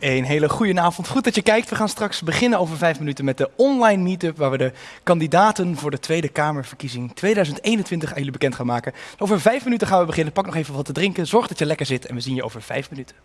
Een hele goede avond. Goed dat je kijkt. We gaan straks beginnen over vijf minuten met de online meetup waar we de kandidaten voor de Tweede Kamerverkiezing 2021 aan jullie bekend gaan maken. Over vijf minuten gaan we beginnen. Pak nog even wat te drinken. Zorg dat je lekker zit en we zien je over vijf minuten.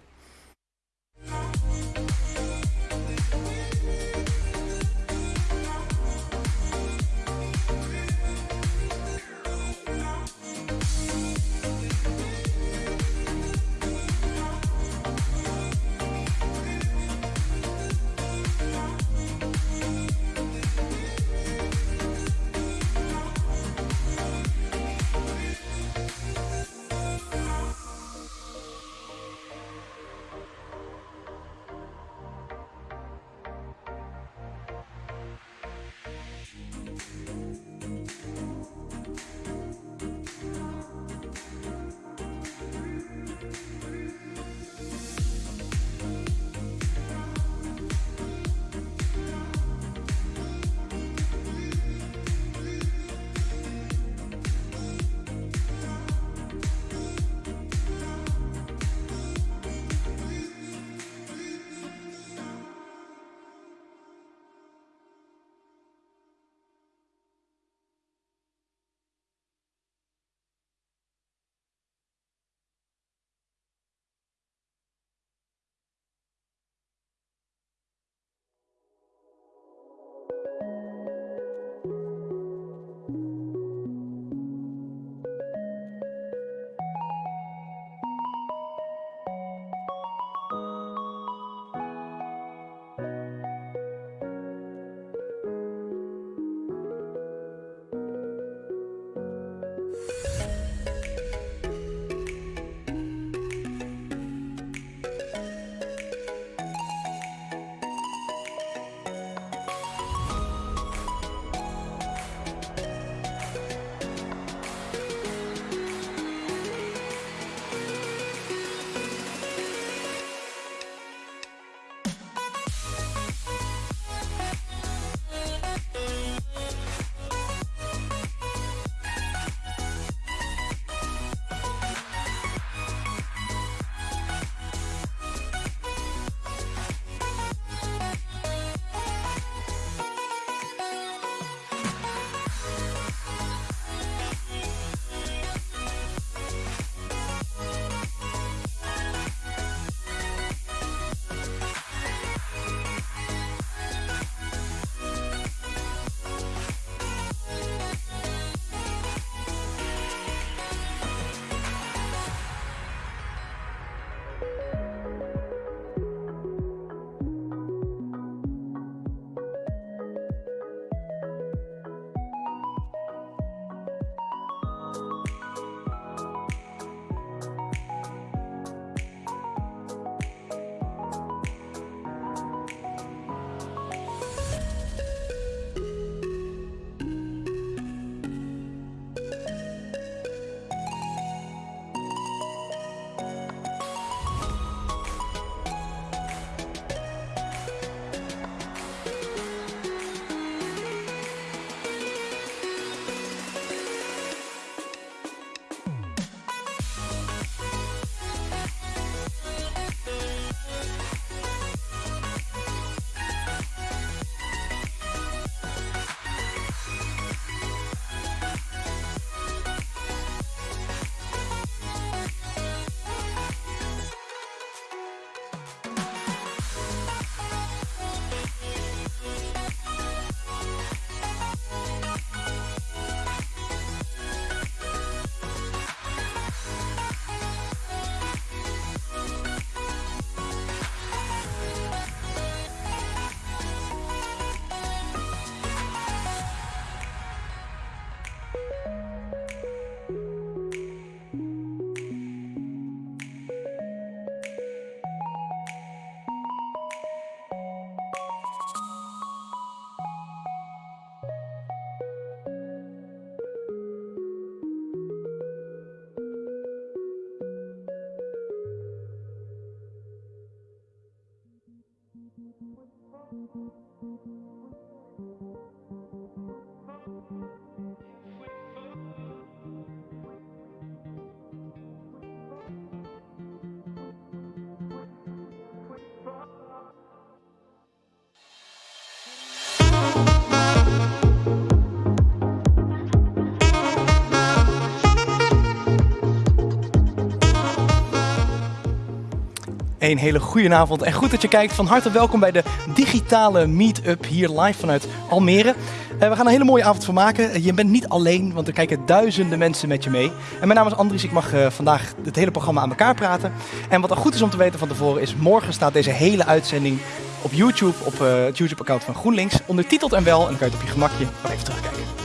Een hele goede avond en goed dat je kijkt. Van harte welkom bij de digitale meet-up hier live vanuit Almere. Uh, we gaan een hele mooie avond van maken. Je bent niet alleen, want er kijken duizenden mensen met je mee. En mijn naam is Andries, ik mag uh, vandaag het hele programma aan elkaar praten. En wat er goed is om te weten van tevoren is, morgen staat deze hele uitzending op YouTube, op uh, het YouTube-account van GroenLinks, ondertiteld en wel. En dan kan je het op je gemakje nog even terugkijken.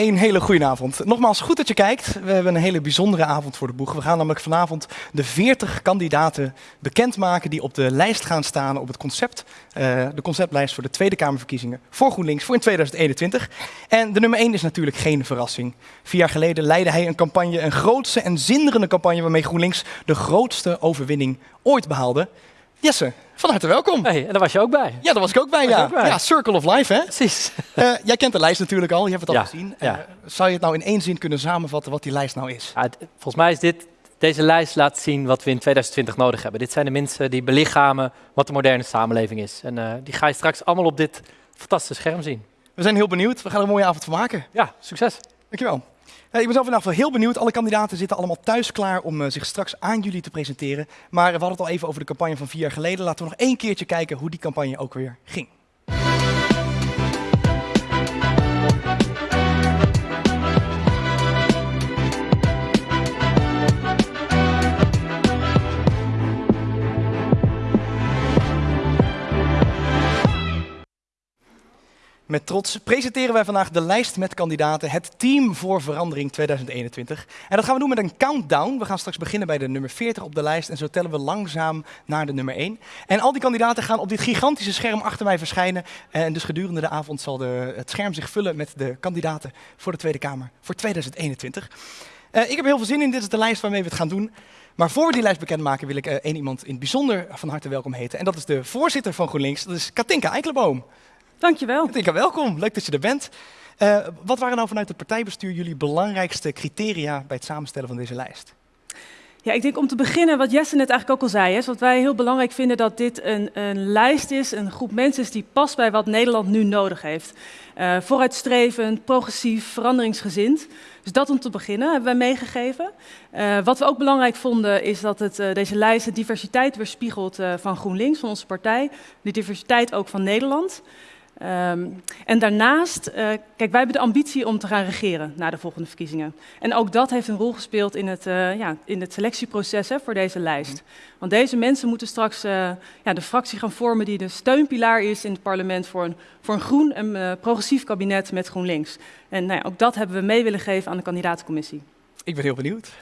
Een hele goede avond. Nogmaals, goed dat je kijkt. We hebben een hele bijzondere avond voor de boeg. We gaan namelijk vanavond de 40 kandidaten bekendmaken die op de lijst gaan staan op het concept. Uh, de conceptlijst voor de Tweede Kamerverkiezingen voor GroenLinks voor in 2021. En de nummer 1 is natuurlijk geen verrassing. Vier jaar geleden leidde hij een campagne, een grootse en zinderende campagne waarmee GroenLinks de grootste overwinning ooit behaalde. Jesse, van harte welkom. Hey, en daar was je ook bij. Ja, daar was ik ook bij, ja. Ook bij. Ja, Circle of Life, hè? Precies. Uh, jij kent de lijst natuurlijk al, je hebt het al gezien. Ja. Uh, zou je het nou in één zin kunnen samenvatten wat die lijst nou is? Volgens mij is dit, deze lijst laat zien wat we in 2020 nodig hebben. Dit zijn de mensen die belichamen wat de moderne samenleving is. En uh, die ga je straks allemaal op dit fantastische scherm zien. We zijn heel benieuwd. We gaan er een mooie avond van maken. Ja, succes. Dankjewel. Ik ben zelf geval heel benieuwd. Alle kandidaten zitten allemaal thuis klaar om uh, zich straks aan jullie te presenteren. Maar we hadden het al even over de campagne van vier jaar geleden. Laten we nog één keertje kijken hoe die campagne ook weer ging. Met trots presenteren wij vandaag de lijst met kandidaten, het Team voor Verandering 2021. En dat gaan we doen met een countdown. We gaan straks beginnen bij de nummer 40 op de lijst en zo tellen we langzaam naar de nummer 1. En al die kandidaten gaan op dit gigantische scherm achter mij verschijnen. En dus gedurende de avond zal de, het scherm zich vullen met de kandidaten voor de Tweede Kamer voor 2021. Uh, ik heb heel veel zin in, dit is de lijst waarmee we het gaan doen. Maar voor we die lijst bekendmaken wil ik uh, één iemand in het bijzonder van harte welkom heten. En dat is de voorzitter van GroenLinks, dat is Katinka Eikelboom. Dankjewel. Katinka, welkom. Leuk dat je er bent. Uh, wat waren nou vanuit het partijbestuur jullie belangrijkste criteria bij het samenstellen van deze lijst? Ja, ik denk om te beginnen wat Jesse net eigenlijk ook al zei, is wat wij heel belangrijk vinden dat dit een, een lijst is, een groep mensen is die past bij wat Nederland nu nodig heeft. Uh, vooruitstrevend, progressief, veranderingsgezind. Dus dat om te beginnen hebben wij meegegeven. Uh, wat we ook belangrijk vonden is dat het, uh, deze lijst de diversiteit weerspiegelt van GroenLinks, van onze partij. De diversiteit ook van Nederland. Um, en daarnaast, uh, kijk, wij hebben de ambitie om te gaan regeren na de volgende verkiezingen. En ook dat heeft een rol gespeeld in het, uh, ja, in het selectieproces hè, voor deze lijst. Want deze mensen moeten straks uh, ja, de fractie gaan vormen die de steunpilaar is in het parlement voor een, voor een groen en progressief kabinet met GroenLinks. En nou ja, ook dat hebben we mee willen geven aan de kandidatencommissie. Ik ben heel benieuwd.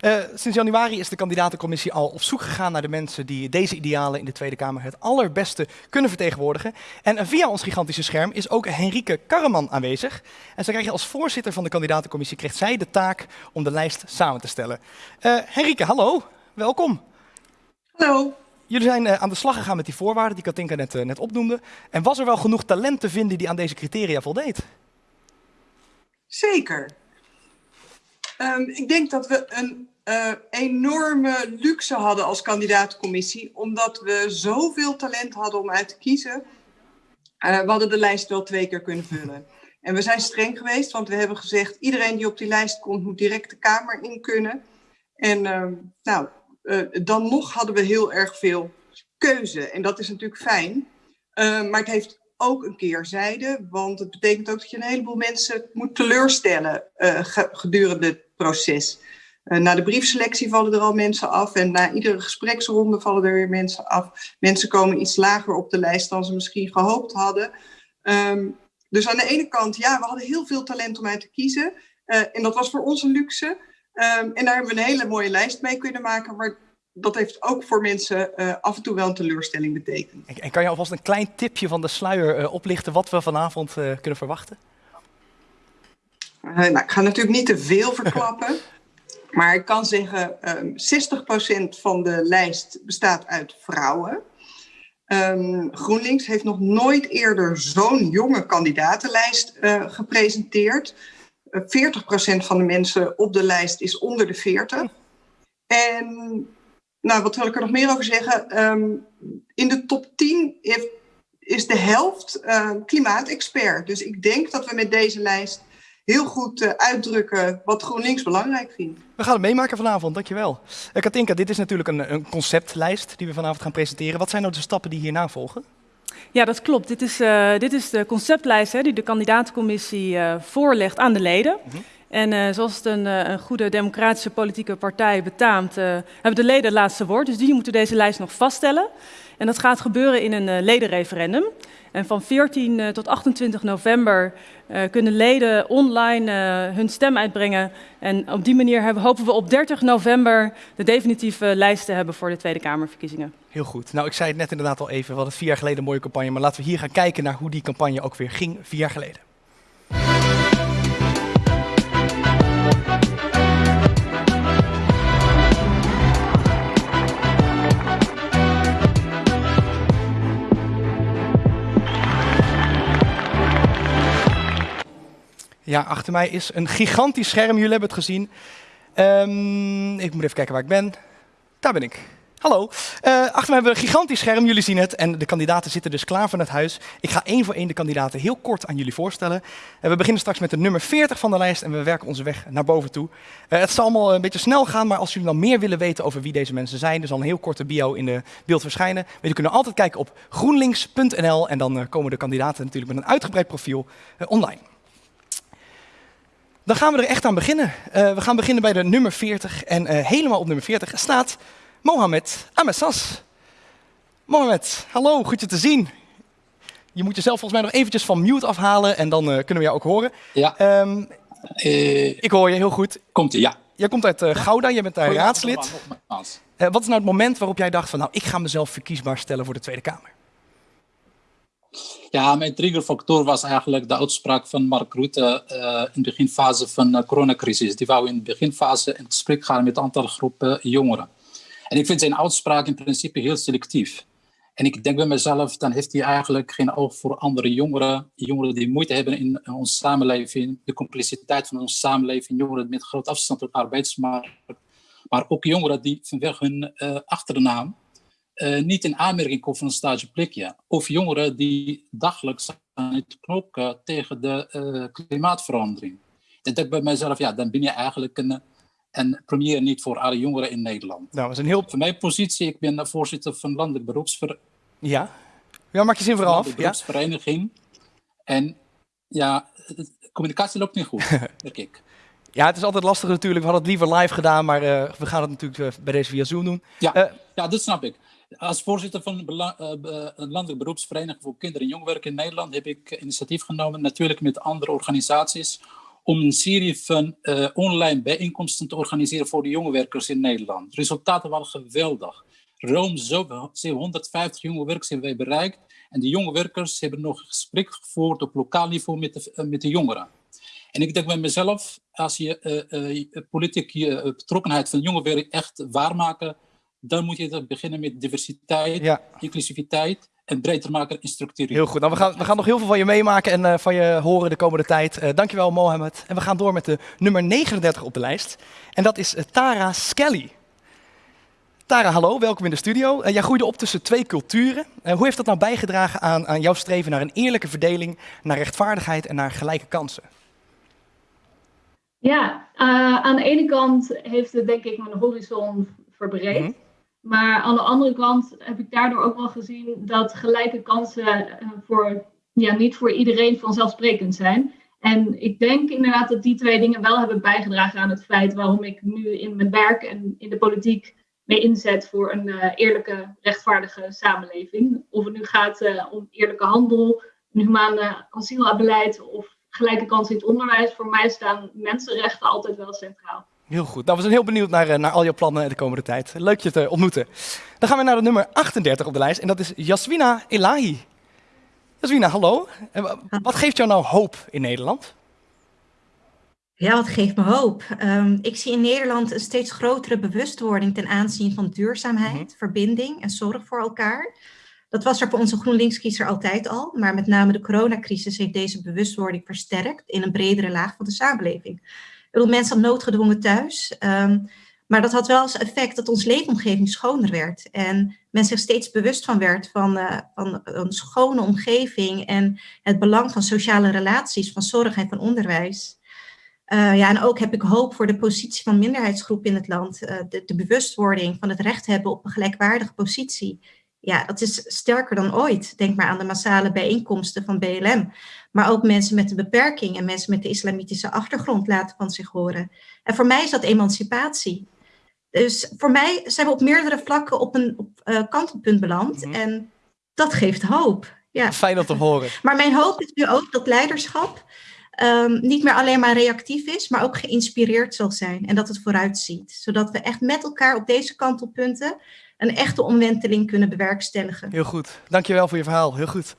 Uh, sinds januari is de kandidatencommissie al op zoek gegaan naar de mensen die deze idealen in de Tweede Kamer het allerbeste kunnen vertegenwoordigen. En via ons gigantische scherm is ook Henrike Karreman aanwezig. En zij krijgt als voorzitter van de kandidatencommissie krijgt zij de taak om de lijst samen te stellen. Uh, Henrike, hallo, welkom. Hallo. Jullie zijn uh, aan de slag gegaan met die voorwaarden die Katinka net, net opnoemde. En was er wel genoeg talent te vinden die aan deze criteria voldeed? Zeker. Um, ik denk dat we een uh, enorme luxe hadden als kandidaatcommissie, omdat we zoveel talent hadden om uit te kiezen. Uh, we hadden de lijst wel twee keer kunnen vullen. En we zijn streng geweest, want we hebben gezegd: iedereen die op die lijst komt, moet direct de Kamer in kunnen. En uh, nou, dan nog hadden we heel erg veel keuze. En dat is natuurlijk fijn. maar het heeft ook een keerzijde, want het betekent ook dat je een heleboel mensen moet teleurstellen gedurende proces. Uh, na de briefselectie vallen er al mensen af en na iedere gespreksronde vallen er weer mensen af. Mensen komen iets lager op de lijst dan ze misschien gehoopt hadden. Um, dus aan de ene kant, ja, we hadden heel veel talent om uit te kiezen. Uh, en dat was voor ons een luxe. Um, en daar hebben we een hele mooie lijst mee kunnen maken. Maar dat heeft ook voor mensen uh, af en toe wel een teleurstelling betekend. En, en kan je alvast een klein tipje van de sluier oplichten wat we vanavond kunnen verwachten? Uh, nou, ik ga natuurlijk niet te veel verklappen. maar ik kan zeggen, um, 60% van de lijst bestaat uit vrouwen. Um, GroenLinks heeft nog nooit eerder zo'n jonge kandidatenlijst uh, gepresenteerd. Uh, 40% van de mensen op de lijst is onder de 40. En nou, wat wil ik er nog meer over zeggen? Um, in de top 10 heeft is de helft uh, klimaatexpert. Dus ik denk dat we met deze lijst heel goed uh, uitdrukken wat GroenLinks belangrijk vindt. We gaan het meemaken vanavond, dankjewel. Uh, Katinka, dit is natuurlijk een, een, conceptlijst die we vanavond gaan presenteren. Wat zijn nou de stappen die hierna volgen? Ja, dat klopt. Dit is, uh, dit is de conceptlijst hè, die de kandidatencommissie voorlegt aan de leden. Mm -hmm. En zoals het een, een, goede democratische politieke partij betaamt, hebben de leden het laatste woord. Dus die moeten deze lijst nog vaststellen. En dat gaat gebeuren in een ledenreferendum. En van 14 uh, tot 28 november uh, kunnen leden online uh, hun stem uitbrengen. En op die manier hebben, hopen we op 30 november de definitieve lijst te hebben voor de Tweede Kamerverkiezingen. Heel goed. Nou, ik zei het net inderdaad al even. We hadden vier jaar geleden een mooie campagne. Maar laten we hier gaan kijken naar hoe die campagne ook weer ging vier jaar geleden. Ja, achter mij is een gigantisch scherm. Jullie hebben het gezien. Um, ik moet even kijken waar ik ben. Daar ben ik. Hallo. Uh, achter mij hebben we een gigantisch scherm. Jullie zien het. En de kandidaten zitten dus klaar van het huis. Ik ga één voor één de kandidaten heel kort aan jullie voorstellen. Uh, we beginnen straks met de nummer 40 van de lijst. En we werken onze weg naar boven toe. Uh, het zal allemaal een beetje snel gaan. Maar als jullie dan meer willen weten over wie deze mensen zijn. Er zal een heel korte bio in de beeld verschijnen. Jullie kunnen altijd kijken op groenlinks.nl. En dan komen de kandidaten natuurlijk met een uitgebreid profiel online. Dan gaan we er echt aan beginnen. Uh, we gaan beginnen bij de nummer 40. En uh, helemaal op nummer 40 staat Mohamed Amessas. Mohamed, hallo, goed je te zien. Je moet jezelf volgens mij nog eventjes van mute afhalen en dan uh, kunnen we jou ook horen. Ja. Um, ik hoor je heel goed. Komt ie, ja. Jij komt uit Gouda, jij bent daar raadslid. wat is nou het moment waarop jij dacht van nou, ik ga mezelf verkiesbaar stellen voor de Tweede Kamer? Ja, mijn triggerfactor was eigenlijk de uitspraak van Mark Rutte uh, in de beginfase van de coronacrisis. Die wou in de beginfase in gesprek gaan met een aantal groepen jongeren. En ik vind zijn uitspraak in principe heel selectief. En ik denk bij mezelf, dan heeft hij eigenlijk geen oog voor andere jongeren. Jongeren die moeite hebben in onze samenleving, de complexiteit van onze samenleving. Jongeren met groot afstand tot de arbeidsmarkt. Maar ook jongeren die vanwege hun uh, achternaam uh, niet in aanmerking komen voor een stageplekje. Of jongeren die dagelijks aan het knokken tegen de uh, klimaatverandering. Dan denk ik bij mezelf, ja, dan ben je eigenlijk een, een premier niet voor alle jongeren in Nederland. Nou, dat is een heel... Voor mijn positie, ik ben voorzitter van Landelijk Beroepsver... Ja? Ja, maak je zin vooral af. Beroepsvereniging. Ja? En ja, communicatie loopt niet goed, denk ik. Ja, het is altijd lastig natuurlijk. We hadden het liever live gedaan, maar uh, we gaan het natuurlijk bij deze via Zoom doen. Ja, ja dat snap ik. Als voorzitter van de Landelijke Beroepsvereniging voor Kinderen en Jongwerken in Nederland heb ik initiatief genomen, natuurlijk met andere organisaties, om een serie van uh, online bijeenkomsten te organiseren voor de jongewerkers in Nederland. De resultaten waren geweldig. Ruim 750 jongewerkers hebben wij bereikt. En de jongewerkers hebben nog een gesprek gevoerd op lokaal niveau met de, uh, met de jongeren. En ik denk bij mezelf, als je uh, politieke betrokkenheid van jongewerk echt waarmaken dan moet je beginnen met diversiteit, ja. inclusiviteit en breder maken in structuur. Heel goed. Nou, we, gaan, we gaan nog heel veel van je meemaken en uh, van je horen de komende tijd. Uh, dankjewel, Mohamed. En we gaan door met de nummer 39 op de lijst. En dat is uh, Tara Skelly. Tara, hallo, welkom in de studio. jij groeide op tussen twee culturen. hoe heeft dat nou bijgedragen aan, aan jouw streven naar een eerlijke verdeling, naar rechtvaardigheid en naar gelijke kansen? Ja, aan de ene kant heeft het denk ik mijn horizon verbreed. Mm -hmm. Maar aan de andere kant heb ik daardoor ook wel gezien dat gelijke kansen uh, voor, ja, niet voor iedereen vanzelfsprekend zijn. En ik denk inderdaad dat die twee dingen wel hebben bijgedragen aan het feit waarom ik nu in mijn werk en in de politiek mee inzet voor een uh, eerlijke, rechtvaardige samenleving. Of het nu gaat uh, om eerlijke handel, een humane asielbeleid of gelijke kansen in het onderwijs. Voor mij staan mensenrechten altijd wel centraal. Heel goed. Nou, we zijn heel benieuwd naar, naar al jouw plannen de komende tijd. Leuk je te ontmoeten. Dan gaan we naar de nummer 38 op de lijst en dat is Jaswina Elahi. Jaswina, hallo. Wat geeft jou nou hoop in Nederland? Ja, wat geeft me hoop? Um, ik zie in Nederland een steeds grotere bewustwording ten aanzien van duurzaamheid, mm -hmm. verbinding en zorg voor elkaar. Dat was er voor onze GroenLinks-kiezer altijd al, maar met name de coronacrisis heeft deze bewustwording versterkt in een bredere laag van de samenleving. Bedoel, mensen noodgedwongen thuis. Um, maar dat had wel als effect dat ons leefomgeving schoner werd. En men zich steeds bewust van werd van, uh, van een schone omgeving en het belang van sociale relaties, van zorg en van onderwijs. Uh, ja, en ook heb ik hoop voor de positie van minderheidsgroepen in het land. Uh, de, de, bewustwording van het recht hebben op een gelijkwaardige positie. Ja, dat is sterker dan ooit. Denk maar aan de massale bijeenkomsten van BLM. Maar ook mensen met een beperking en mensen met de islamitische achtergrond laten van zich horen. En voor mij is dat emancipatie. Dus voor mij zijn we op meerdere vlakken op een op, uh, kantelpunt beland. Mm -hmm. En dat geeft hoop. Ja. Fijn om te horen. Maar mijn hoop is nu ook dat leiderschap um, niet meer alleen maar reactief is, maar ook geïnspireerd zal zijn. En dat het vooruit ziet. Zodat we echt met elkaar op deze kantelpunten een echte omwenteling kunnen bewerkstelligen. Heel goed. Dankjewel voor je verhaal. Heel goed.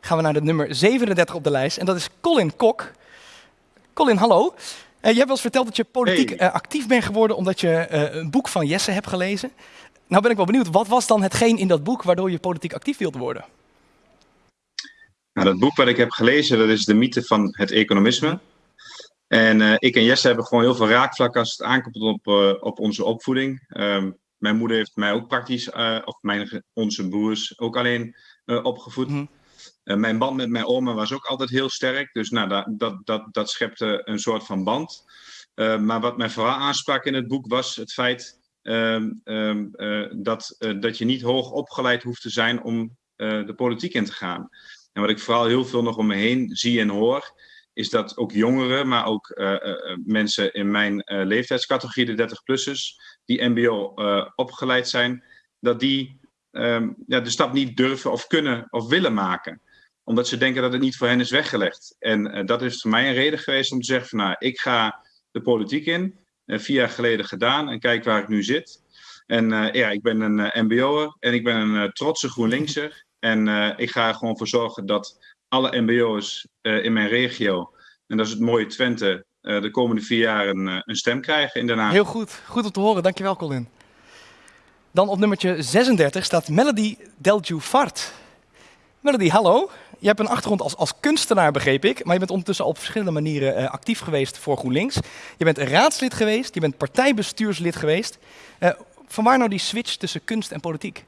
Gaan we naar de nummer 37 op de lijst. En dat is Colin Kok. Colin, hallo. Uh, je hebt wel eens verteld dat je politiek hey. uh, actief bent geworden omdat je uh, een boek van Jesse hebt gelezen. Nou ben ik wel benieuwd, wat was dan hetgeen in dat boek waardoor je politiek actief wilde worden? Nou, dat boek wat ik heb gelezen, dat is de mythe van het economisme. En ik en Jesse hebben gewoon heel veel raakvlakken als het aankomt op, op onze opvoeding. Um, mijn moeder heeft mij ook praktisch, of mijn, onze broers, ook alleen opgevoed. Mm -hmm. Mijn band met mijn oma was ook altijd heel sterk. Dus nou, dat, dat, dat, dat schepte een soort van band. maar wat mij vooral aansprak in het boek was het feit um, um, dat, dat je niet hoog opgeleid hoeft te zijn om de politiek in te gaan. En wat ik vooral heel veel nog om me heen zie en hoor, is dat ook jongeren, maar ook mensen in mijn leeftijdscategorie, de 30-plussers, die MBO opgeleid zijn, dat die um, ja, de stap niet durven of kunnen of willen maken. Omdat ze denken dat het niet voor hen is weggelegd. En dat is voor mij een reden geweest om te zeggen: van, nou, ik ga de politiek in. vier jaar geleden gedaan en kijk waar ik nu zit. En ja, ik ben een MBO'er en ik ben een trotse GroenLinkser. En ik ga er gewoon voor zorgen dat alle MBO's uh, in mijn regio, en dat is het mooie Twente, de komende vier jaar een, stem krijgen in Den. Heel goed, goed om te horen. Dankjewel Colin. Dan op nummertje 36 staat Melody Deljufart. Melody, hallo. Je hebt een achtergrond als, als kunstenaar, begreep ik. Maar je bent ondertussen op verschillende manieren actief geweest voor GroenLinks. Je bent raadslid geweest, je bent partijbestuurslid geweest. vanwaar nou die switch tussen kunst en politiek?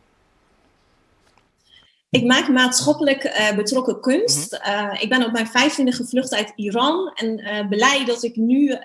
Ik maak maatschappelijk uh, betrokken kunst. Uh, ik ben op mijn vijftiende gevlucht uit Iran en uh, blij dat ik nu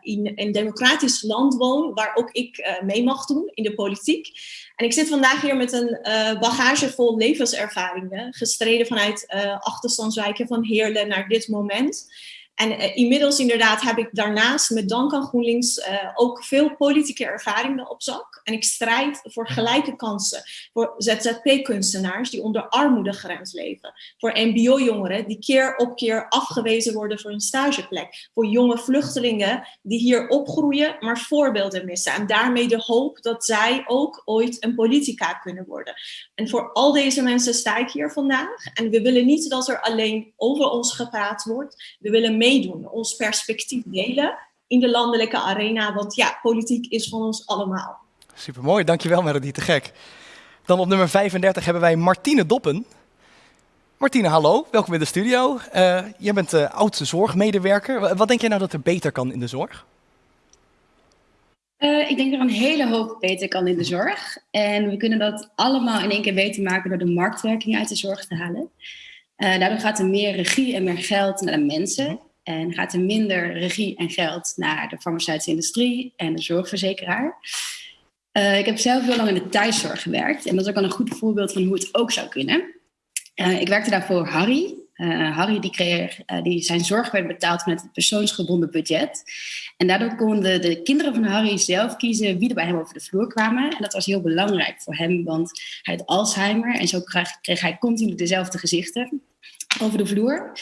in een democratisch land woon waar ook ik mee mag doen in de politiek. En ik zit vandaag hier met een bagage vol levenservaringen, gestreden vanuit achterstandswijken van Heerlen naar dit moment. En uh, inmiddels inderdaad heb ik daarnaast met dank aan GroenLinks uh, ook veel politieke ervaringen op zak. En ik strijd voor gelijke kansen voor ZZP-kunstenaars die onder armoedegrens leven. Voor mbo-jongeren die keer op keer afgewezen worden voor een stageplek. Voor jonge vluchtelingen die hier opgroeien, maar voorbeelden missen. En daarmee de hoop dat zij ook ooit een politica kunnen worden. En voor al deze mensen sta ik hier vandaag. En we willen niet dat er alleen over ons gepraat wordt. We willen meedoen, ons perspectief delen in de landelijke arena. Want ja, politiek is van ons allemaal. Supermooi, dankjewel Melody, te gek. Dan op nummer 35 hebben wij Martine Doppen. Martine, hallo, welkom in de studio. Uh, jij bent uh, oudste zorgmedewerker. Wat denk jij nou dat er beter kan in de zorg? Uh, ik denk dat er een hele hoop beter kan in de zorg. En we kunnen dat allemaal in één keer beter maken door de marktwerking uit de zorg te halen. daardoor gaat er meer regie en meer geld naar de mensen. En gaat er minder regie en geld naar de farmaceutische industrie en de zorgverzekeraar. Uh, ik heb zelf heel lang in de thuiszorg gewerkt. En dat is ook wel een goed voorbeeld van hoe het ook zou kunnen. Uh, ik werkte daarvoor Harry. Uh, Harry die kreeg, die, zijn zorg werd betaald met het persoonsgebonden budget. En daardoor konden de kinderen van Harry zelf kiezen wie er bij hem over de vloer kwamen. En dat was heel belangrijk voor hem, want hij had Alzheimer. En zo kreeg, kreeg hij continu dezelfde gezichten over de vloer.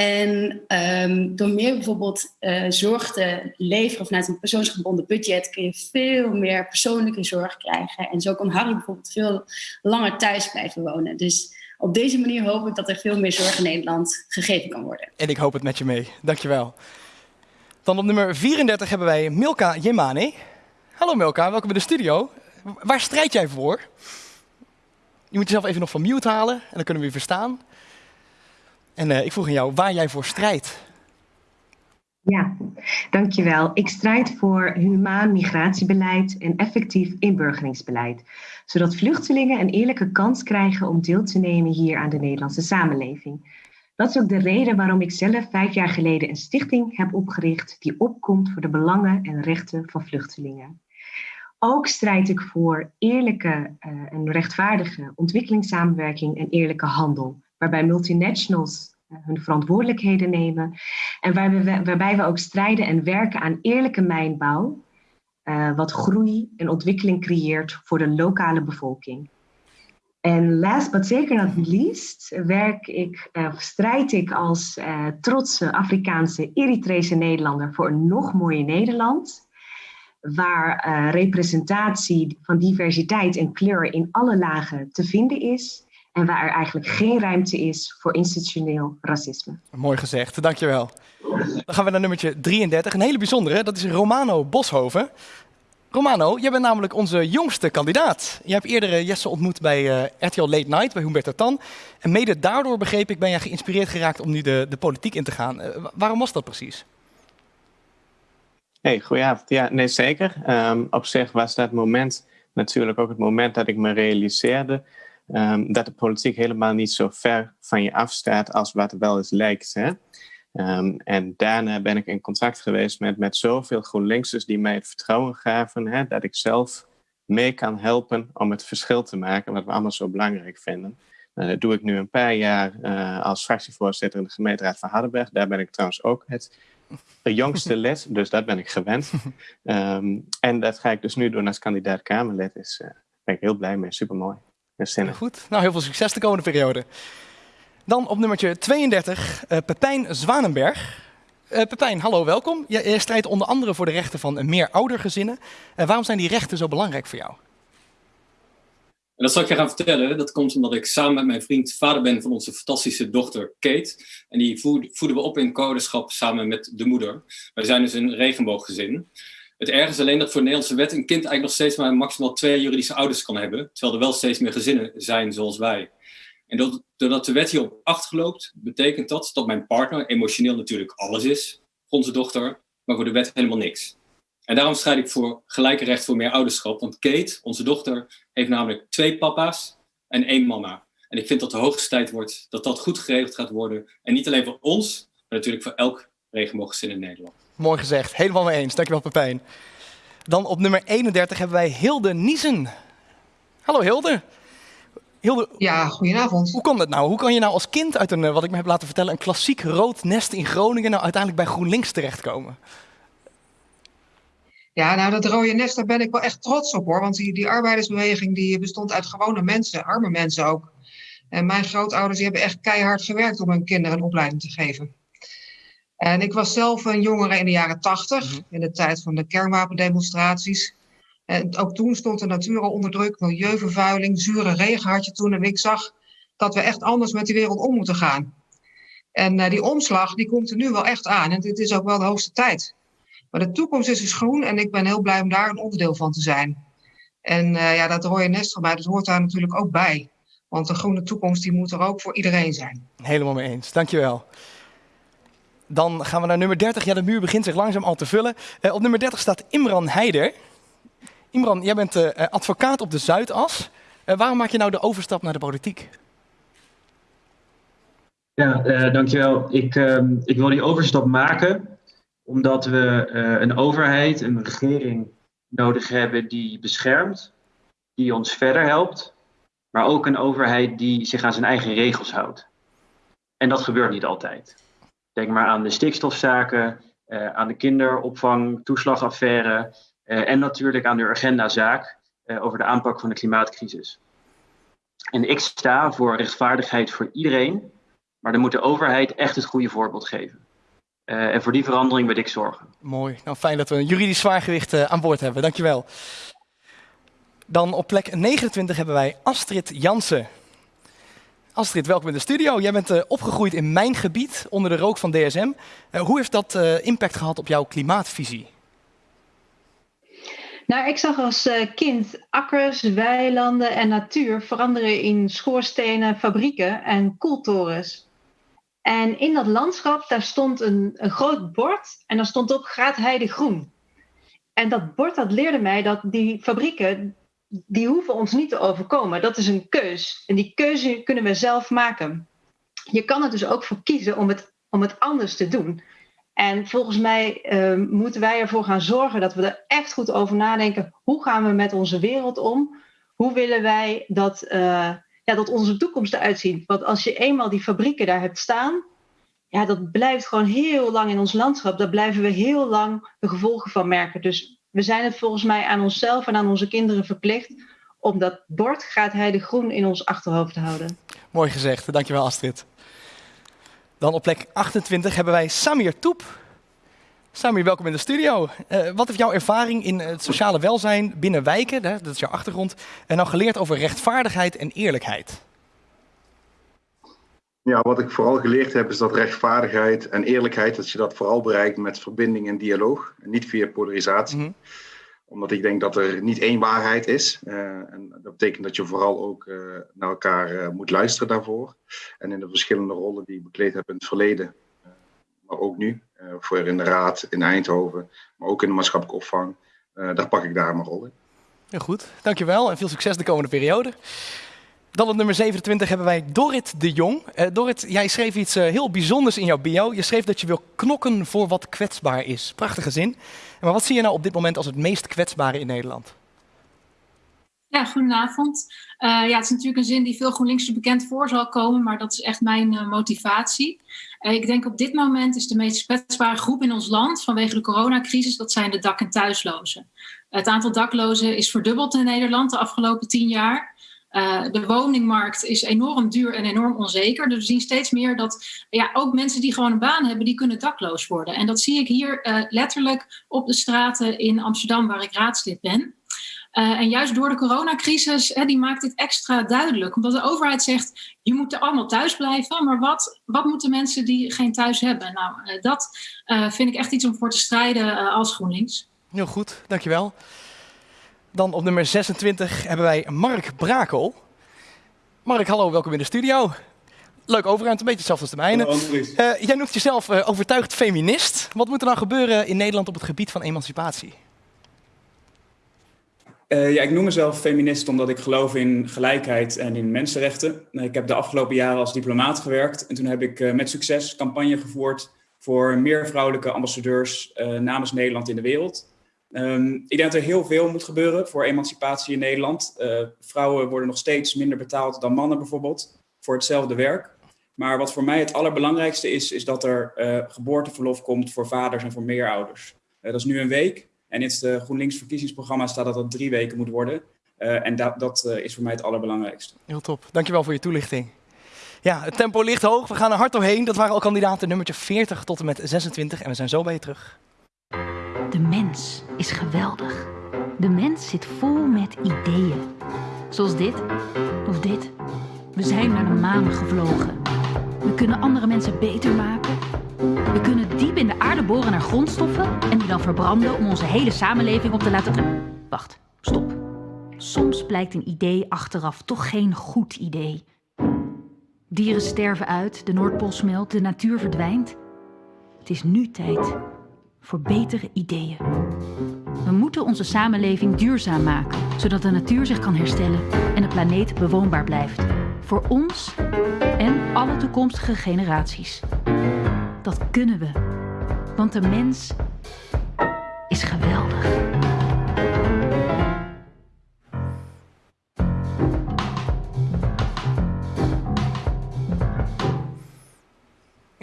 En um, door meer bijvoorbeeld uh, zorg te leveren vanuit een persoonsgebonden budget kun je veel meer persoonlijke zorg krijgen. En zo kan Harry bijvoorbeeld veel langer thuis blijven wonen. Dus op deze manier hoop ik dat er veel meer zorg in Nederland gegeven kan worden. En ik hoop het met je mee. Dankjewel. Dan op nummer 34 hebben wij Milka Jemane. Hallo Milka, welkom in de studio. Waar strijd jij voor? Je moet jezelf even nog van mute halen en dan kunnen we je verstaan. En uh, ik vroeg aan jou waar jij voor strijdt. Ja, dankjewel. Ik strijd voor humaan migratiebeleid en effectief inburgeringsbeleid, zodat vluchtelingen een eerlijke kans krijgen om deel te nemen hier aan de Nederlandse samenleving. Dat is ook de reden waarom ik zelf vijf jaar geleden een stichting heb opgericht die opkomt voor de belangen en rechten van vluchtelingen. Ook strijd ik voor eerlijke uh, en rechtvaardige ontwikkelingssamenwerking en eerlijke handel, waarbij multinationals uh, hun verantwoordelijkheden nemen en waarbij we, waarbij we ook strijden en werken aan eerlijke mijnbouw, uh, wat groei en ontwikkeling creëert voor de lokale bevolking. En last but zeker not least werk ik, uh, strijd ik als uh, trotse Afrikaanse Eritrese Nederlander voor een nog mooier Nederland. Waar representatie van diversiteit en kleur in alle lagen te vinden is. En waar er eigenlijk geen ruimte is voor institutioneel racisme. Mooi gezegd, dankjewel. Dan gaan we naar nummertje 33. Een hele bijzondere, dat is Romano Boshoven. Romano, jij bent namelijk onze jongste kandidaat. Je hebt eerder Jesse ontmoet bij uh, RTL Late Night, bij Humberto Tan. En mede daardoor, begreep ik, ben jij geïnspireerd geraakt om nu de, de politiek in te gaan. Uh, waarom was dat precies? Hey, goedenavond. Ja, nee, zeker. Um, op zich was dat moment natuurlijk ook het moment dat ik me realiseerde um, dat de politiek helemaal niet zo ver van je afstaat als wat wel eens lijkt. Hè? Um, en daarna ben ik in contact geweest met, met zoveel GroenLinksers die mij het vertrouwen gaven hè, dat ik zelf mee kan helpen om het verschil te maken, wat we allemaal zo belangrijk vinden. Uh, dat doe ik nu een paar jaar uh, als fractievoorzitter in de gemeenteraad van Hardenberg. Daar ben ik trouwens ook het jongste lid, dus dat ben ik gewend. Um, en dat ga ik dus nu doen als kandidaat Kamerlid. Dus uh, ben ik heel blij mee, supermooi. Goed, nou heel veel succes de komende periode. Dan op nummertje 32, uh, Pepijn Zwanenberg. Uh, Pepijn, hallo, welkom. Je, je, strijdt onder andere voor de rechten van meer oudergezinnen. Uh, waarom zijn die rechten zo belangrijk voor jou? En dat zal ik je gaan vertellen. Dat komt omdat ik samen met mijn vriend vader ben van onze fantastische dochter Kate. En die voeden we op in ouderschap samen met de moeder. Wij zijn dus een regenbooggezin. Het erg is alleen dat voor de Nederlandse wet een kind eigenlijk nog steeds maar maximaal twee juridische ouders kan hebben. Terwijl er wel steeds meer gezinnen zijn zoals wij. En doordat de wet hierop achterloopt, betekent dat dat mijn partner emotioneel natuurlijk alles is voor onze dochter, maar voor de wet helemaal niks. En daarom strijd ik voor gelijke recht voor meer ouderschap. Want Kate, onze dochter, heeft namelijk twee papa's en één mama. En ik vind dat de hoogste tijd wordt dat dat goed geregeld gaat worden. En niet alleen voor ons, maar natuurlijk voor elk regenbooggezin in Nederland. Mooi gezegd, helemaal mee eens. Dankjewel Pepijn. Dan op nummer 31 hebben wij Hilde Niesen. Hallo Hilde. Hilde, ja, goedenavond. Hoe kan dat nou? Hoe kan je nou als kind uit een, wat ik me heb laten vertellen, een klassiek rood nest in Groningen nou uiteindelijk bij GroenLinks terechtkomen? Ja, nou dat rode nest, daar ben ik wel echt trots op hoor. Want die, die arbeidersbeweging die bestond uit gewone mensen, arme mensen ook. En mijn grootouders die hebben echt keihard gewerkt om hun kinderen een opleiding te geven. En ik was zelf een jongere in de jaren tachtig, mm-hmm. in de tijd van de kernwapendemonstraties. En ook toen stond de natuur al onder druk, milieuvervuiling, zure regen had je toen. En ik zag dat we echt anders met die wereld om moeten gaan. En uh, die omslag, die komt er nu wel echt aan. En dit is ook wel de hoogste tijd. Maar de toekomst is dus groen en ik ben heel blij om daar een onderdeel van te zijn. En uh, ja, dat rode nest van mij, dat hoort daar natuurlijk ook bij. Want een groene toekomst, die moet er ook voor iedereen zijn. Helemaal mee eens, dankjewel. Dan gaan we naar nummer 30. Ja, de muur begint zich langzaam al te vullen. Uh, op nummer 30 staat Imran Heider. Imran, jij bent uh, advocaat op de Zuidas. Waarom maak je nou de overstap naar de politiek? Ja, dankjewel. Ik, ehm, ik wil die overstap maken omdat we een overheid, een regering nodig hebben die beschermt, die ons verder helpt, maar ook een overheid die zich aan zijn eigen regels houdt. En dat gebeurt niet altijd. Denk maar aan de stikstofzaken, aan de kinderopvang, toeslagaffaire, uh, en natuurlijk aan de agendazaak uh, over de aanpak van de klimaatcrisis. En ik sta voor rechtvaardigheid voor iedereen, maar dan moet de overheid echt het goede voorbeeld geven. En voor die verandering wil ik zorgen. Mooi. Nou, fijn dat we een juridisch zwaargewicht aan boord hebben. Dankjewel. Dan op plek 29 hebben wij Astrid Jansen. Astrid, welkom in de studio. Jij bent uh, opgegroeid in mijn gebied onder de rook van DSM. Uh, hoe heeft dat uh, impact gehad op jouw klimaatvisie? Nou, ik zag als kind akkers, weilanden en natuur veranderen in schoorstenen, fabrieken en koeltorens. En in dat landschap, daar stond een, een groot bord en daar stond op Graadheide Groen. En dat bord, dat leerde mij dat die fabrieken, die hoeven ons niet te overkomen. Dat is een keus. En die keuze kunnen we zelf maken. Je kan er dus ook voor kiezen om het, om het anders te doen. En volgens mij uh, moeten wij ervoor gaan zorgen dat we er echt goed over nadenken. Hoe gaan we met onze wereld om? Hoe willen wij dat, uh, ja, dat onze toekomst eruit ziet? Want als je eenmaal die fabrieken daar hebt staan, ja, dat blijft gewoon heel lang in ons landschap. Daar blijven we heel lang de gevolgen van merken. Dus we zijn het volgens mij aan onszelf en aan onze kinderen verplicht om dat bord gaat hij de groen in ons achterhoofd te houden. Mooi gezegd, dankjewel Astrid. Dan op plek 28 hebben wij Samir Toep. Samir, welkom in de studio. Uh, wat heeft jouw ervaring in het sociale welzijn binnen wijken, dat is jouw achtergrond, en nou geleerd over rechtvaardigheid en eerlijkheid? Ja, wat ik vooral geleerd heb is dat rechtvaardigheid en eerlijkheid, dat je dat vooral bereikt met verbinding en dialoog, en niet via polarisatie. Mm -hmm. Omdat ik denk dat er niet één waarheid is. Uh, en dat betekent dat je vooral ook uh, naar elkaar uh, moet luisteren daarvoor. En in de verschillende rollen die ik bekleed heb in het verleden, maar ook nu, voor in de raad in Eindhoven, maar ook in de maatschappelijke opvang, daar pak ik daar mijn rol in. Heel goed, dankjewel en veel succes de komende periode. Dan op nummer 27 hebben wij Dorrit de Jong. Uh, Dorrit, jij schreef iets uh, heel bijzonders in jouw bio. Je schreef dat je wil knokken voor wat kwetsbaar is. Prachtige zin. Maar wat zie je nou op dit moment als het meest kwetsbare in Nederland? Ja, goedenavond. Uh, ja, het is natuurlijk een zin die veel GroenLinks bekend voor zal komen, maar dat is echt mijn motivatie. ik denk op dit moment is de meest kwetsbare groep in ons land vanwege de coronacrisis, dat zijn de dak- en thuislozen. Het aantal daklozen is verdubbeld in Nederland de afgelopen tien jaar. Uh, de woningmarkt is enorm duur en enorm onzeker. Dus we zien steeds meer dat ja, ook mensen die gewoon een baan hebben, die kunnen dakloos worden. En dat zie ik hier uh, letterlijk op de straten in Amsterdam, waar ik raadslid ben. Uh, en juist door de coronacrisis, hè, die maakt dit extra duidelijk. Omdat de overheid zegt, je moet allemaal thuis blijven. Maar wat, wat moeten mensen die geen thuis hebben? Nou, dat vind ik echt iets om voor te strijden als GroenLinks. Heel goed, dankjewel. Dan op nummer 26 hebben wij Mark Brakel. Mark, hallo, welkom in de studio. Leuk overeind, een beetje hetzelfde als de mijne. Uh, jij noemt jezelf uh, overtuigd feminist. Wat moet er dan gebeuren in Nederland op het gebied van emancipatie? Uh, ja, ik noem mezelf feminist omdat ik geloof in gelijkheid en in mensenrechten. Ik heb de afgelopen jaren als diplomaat gewerkt en toen heb ik met succes campagne gevoerd voor meer vrouwelijke ambassadeurs namens Nederland in de wereld. Um, ik denk dat er heel veel moet gebeuren voor emancipatie in Nederland. Uh, vrouwen worden nog steeds minder betaald dan mannen bijvoorbeeld voor hetzelfde werk. Maar wat voor mij het allerbelangrijkste is, is dat er uh, geboorteverlof komt voor vaders en voor meerouders. Uh, dat is nu een week en in het GroenLinks verkiezingsprogramma staat dat dat drie weken moet worden. en dat, dat is voor mij het allerbelangrijkste. Heel top. Dankjewel voor je toelichting. Ja, het tempo ligt hoog. We gaan er hard doorheen. Dat waren al kandidaten nummertje 40 tot en met 26 en we zijn zo bij je terug. De mens is geweldig. De mens zit vol met ideeën. Zoals dit of dit. We zijn naar de maan gevlogen. We kunnen andere mensen beter maken. We kunnen diep in de aarde boren naar grondstoffen en die dan verbranden om onze hele samenleving op te laten. Wacht, stop. Soms blijkt een idee achteraf toch geen goed idee. Dieren sterven uit, de Noordpool smelt, de natuur verdwijnt. Het is nu tijd voor betere ideeën. We moeten onze samenleving duurzaam maken, zodat de natuur zich kan herstellen en de planeet bewoonbaar blijft. Voor ons en alle toekomstige generaties. Dat kunnen we, want de mens is geweldig.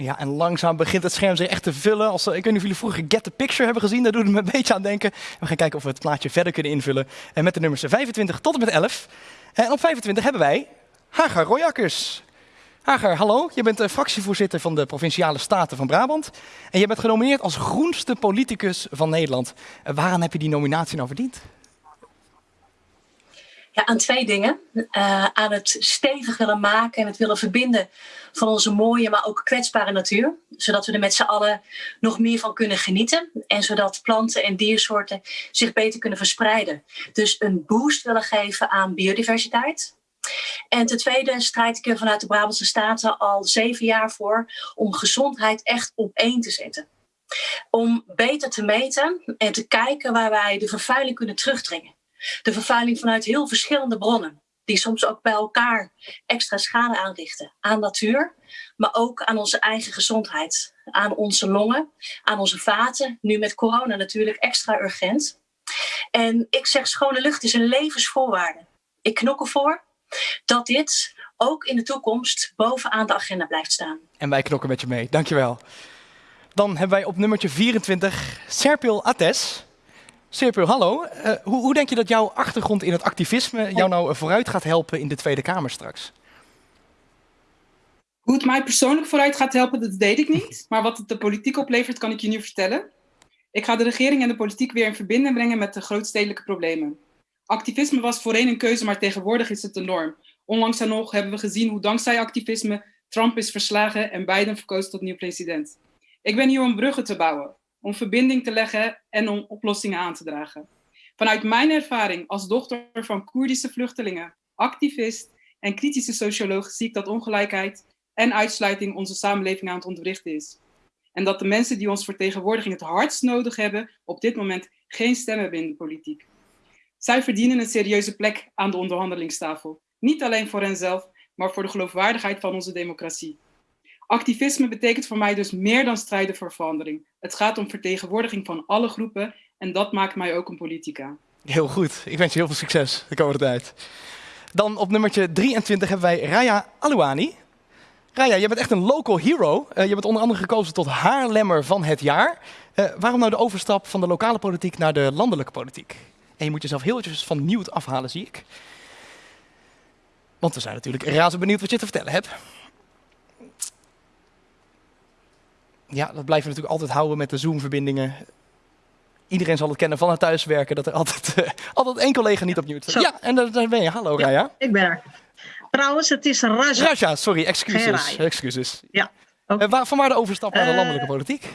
Ja, en langzaam begint het scherm zich echt te vullen. Als, ik weet niet of jullie vroeger Get the Picture hebben gezien, daar doet het me een beetje aan denken. We gaan kijken of we het plaatje verder kunnen invullen. En met de nummers 25 tot en met 11. En op 25 hebben wij Hagar Royakkers. Hagar, hallo. Je bent de fractievoorzitter van de Provinciale Staten van Brabant. En je bent genomineerd als groenste politicus van Nederland. Waaraan heb je die nominatie nou verdiend? Aan twee dingen. Uh, aan het stevig willen maken en het willen verbinden van onze mooie, maar ook kwetsbare natuur. Zodat we er met z'n allen nog meer van kunnen genieten. En zodat planten en diersoorten zich beter kunnen verspreiden. Dus een boost willen geven aan biodiversiteit. En ten tweede strijd ik er vanuit de Brabantse Staten al zeven jaar voor om gezondheid echt op één te zetten. Om beter te meten en te kijken waar wij de vervuiling kunnen terugdringen. De vervuiling vanuit heel verschillende bronnen, die soms ook bij elkaar extra schade aanrichten aan natuur, maar ook aan onze eigen gezondheid, aan onze longen, aan onze vaten. Nu met corona natuurlijk extra urgent. En ik zeg schone lucht is een levensvoorwaarde. Ik knok ervoor dat dit ook in de toekomst bovenaan de agenda blijft staan. En wij knokken met je mee. Dankjewel. Dan hebben wij op nummertje 24 Serpil Ates. Serpil, hallo. Uh, hoe, hoe, denk je dat jouw achtergrond in het activisme jou nou vooruit gaat helpen in de Tweede Kamer straks? Hoe het mij persoonlijk vooruit gaat helpen, dat weet ik niet. Maar wat het de politiek oplevert, kan ik je nu vertellen. Ik ga de regering en de politiek weer in verbinding brengen met de grootstedelijke problemen. Activisme was voorheen een keuze, maar tegenwoordig is het de norm. Onlangs en nog hebben we gezien hoe dankzij activisme Trump is verslagen en Biden verkozen tot nieuw president. Ik ben hier om bruggen te bouwen, om verbinding te leggen en om oplossingen aan te dragen. Vanuit mijn ervaring als dochter van Koerdische vluchtelingen, activist en kritische socioloog zie ik dat ongelijkheid en uitsluiting onze samenleving aan het ontwrichten is. En dat de mensen die ons vertegenwoordiging het hardst nodig hebben, op dit moment geen stem hebben in de politiek. Zij verdienen een serieuze plek aan de onderhandelingstafel. Niet alleen voor henzelf, maar voor de geloofwaardigheid van onze democratie. Activisme betekent voor mij dus meer dan strijden voor verandering. Het gaat om vertegenwoordiging van alle groepen en dat maakt mij ook een politica. Heel goed. Ik wens je heel veel succes de komende tijd. Dan op nummertje 23 hebben wij Raya Alouani. Raya, je bent echt een local hero. Uh, je bent onder andere gekozen tot Haarlemmer van het jaar. Uh, waarom nou de overstap van de lokale politiek naar de landelijke politiek? En je moet jezelf heel eventjes van nieuw afhalen, zie ik. Want we zijn natuurlijk razend benieuwd wat je te vertellen hebt. Ja, dat blijven we natuurlijk altijd houden met de Zoom-verbindingen. Iedereen zal het kennen van het thuiswerken, dat er altijd, uh, altijd één collega niet opnieuw is. Ja, en daar ben je. Hallo, ja, Raya. Ik ben er. Trouwens, het is Raja. Raja, sorry, excuses. excuses. Ja. Okay. Uh, waar, van waar de overstap naar de landelijke politiek?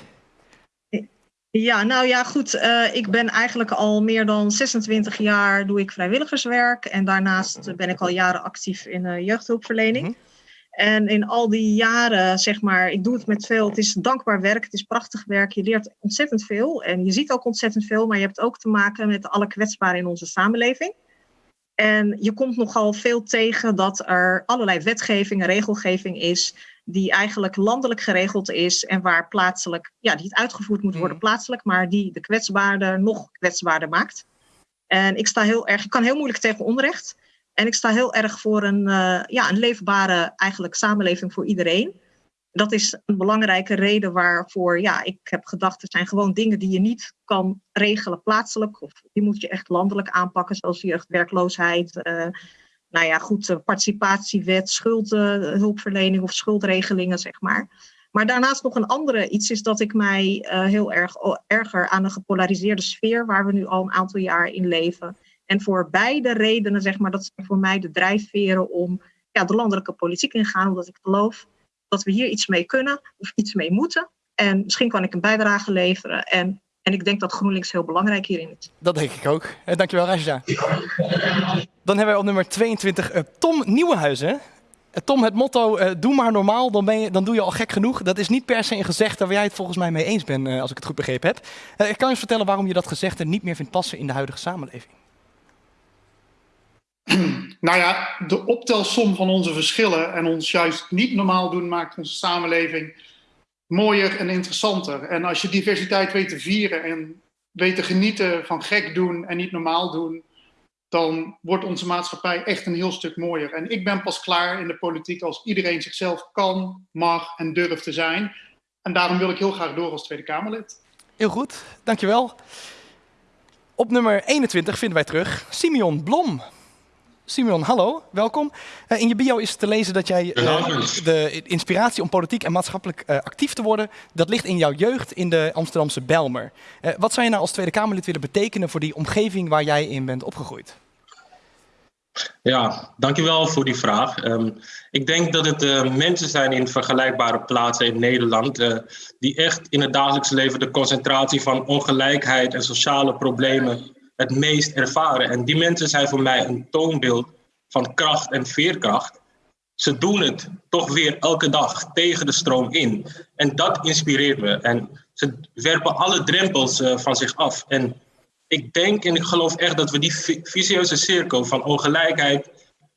Ja, nou ja, goed. Uh, ik ben eigenlijk al meer dan 26 jaar doe ik vrijwilligerswerk. En daarnaast ben ik al jaren actief in uh, jeugdhulpverlening. Mm -hmm. En in al die jaren, zeg maar, ik doe het met veel. Het is dankbaar werk, het is prachtig werk. Je leert ontzettend veel. En je ziet ook ontzettend veel, maar je hebt ook te maken met alle kwetsbaren in onze samenleving. En je komt nogal veel tegen dat er allerlei wetgeving en regelgeving is die eigenlijk landelijk geregeld is en waar plaatselijk, ja, die het uitgevoerd moet worden plaatselijk, maar die de kwetsbaarder nog kwetsbaarder maakt. En ik sta heel erg, ik kan heel moeilijk tegen onrecht. En ik sta heel erg voor een, uh, ja, een leefbare eigenlijk samenleving voor iedereen. Dat is een belangrijke reden waarvoor ja, ik heb gedacht, er zijn gewoon dingen die je niet kan regelen plaatselijk. Of die moet je echt landelijk aanpakken, zoals jeugdwerkloosheid, uh, nou ja, goed, participatiewet, schuldhulpverlening of schuldregelingen, zeg maar. Maar daarnaast nog een andere iets is dat ik mij heel erg erger aan de gepolariseerde sfeer, waar we nu al een aantal jaar in leven. En voor beide redenen, zeg maar, dat zijn voor mij de drijfveren om ja, de landelijke politiek in te gaan, omdat ik geloof dat we hier iets mee kunnen of iets mee moeten. En misschien kan ik een bijdrage leveren. En, en ik denk dat GroenLinks heel belangrijk hierin is. Dat denk ik ook. Eh, dankjewel, Raja. Dan hebben wij op nummer 22 uh, Tom Nieuwenhuizen. Uh, Tom, het motto doe maar normaal, dan, ben je, dan doe je al gek genoeg. Dat is niet per se een gezegde waar jij het volgens mij mee eens bent, als ik het goed begrepen heb. Ik kan je vertellen waarom je dat gezegde niet meer vindt passen in de huidige samenleving. Nou ja, de optelsom van onze verschillen en ons juist niet normaal doen maakt onze samenleving mooier en interessanter. En als je diversiteit weet te vieren en weet te genieten van gek doen en niet normaal doen, dan wordt onze maatschappij echt een heel stuk mooier. En ik ben pas klaar in de politiek als iedereen zichzelf kan, mag en durft te zijn. En daarom wil ik heel graag door als Tweede Kamerlid. Heel goed, dankjewel. Op nummer 21 vinden wij terug Simeon Blom. Simeon, hallo, welkom. Uh, in je bio is te lezen dat jij uh, de inspiratie om politiek en maatschappelijk uh, actief te worden, dat ligt in jouw jeugd in de Amsterdamse Belmer. wat zou je nou als Tweede Kamerlid willen betekenen voor die omgeving waar jij in bent opgegroeid? Ja, dankjewel voor die vraag. Um, ik denk dat het uh, mensen zijn in vergelijkbare plaatsen in Nederland uh, die echt in het dagelijks leven de concentratie van ongelijkheid en sociale problemen het meest ervaren. En die mensen zijn voor mij een toonbeeld van kracht en veerkracht. Ze doen het toch weer elke dag tegen de stroom in. En dat inspireert me. En ze werpen alle drempels uh, van zich af. En ik denk en ik geloof echt dat we die vicieuze cirkel van ongelijkheid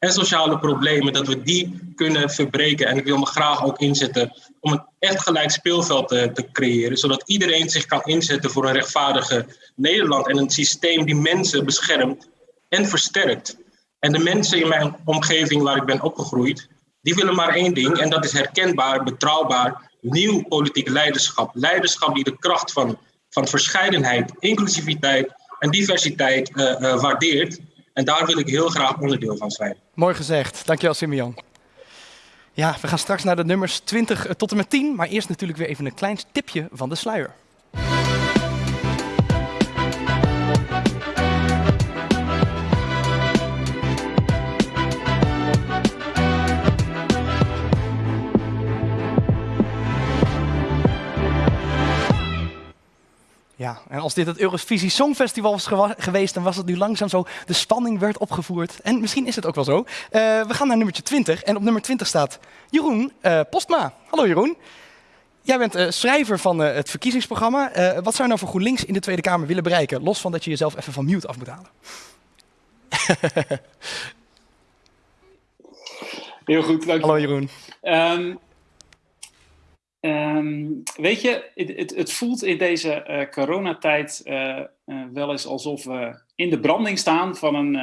en sociale problemen, dat we die kunnen verbreken. En ik wil me graag ook inzetten om een echt gelijk speelveld te, creëren, zodat iedereen zich kan inzetten voor een rechtvaardige Nederland en een systeem die mensen beschermt en versterkt. En de mensen in mijn omgeving waar ik ben opgegroeid, die willen maar één ding en dat is herkenbaar, betrouwbaar, nieuw politiek leiderschap. Leiderschap die de kracht van, van verscheidenheid, inclusiviteit en diversiteit uh, uh, waardeert. En daar wil ik heel graag onderdeel van zijn. Mooi gezegd. Dankjewel, Simeon. Ja, we gaan straks naar de nummers 20 tot en met 10. Maar eerst natuurlijk weer even een klein tipje van de sluier. Ja, en als dit het Eurovisie Songfestival was geweest, dan was het nu langzaam zo, de spanning werd opgevoerd. En misschien is het ook wel zo. Uh, we gaan naar nummertje 20 en op nummer 20 staat Jeroen uh, Postma. Hallo Jeroen. Jij bent uh, schrijver van het verkiezingsprogramma. wat zou je nou voor GroenLinks in de Tweede Kamer willen bereiken? Los van dat je jezelf even van mute af moet halen. Heel goed, dank je. Hallo Jeroen. Um, Um, weet je, het, het, het, voelt in deze uh, coronatijd uh, uh, wel eens alsof we in de branding staan van een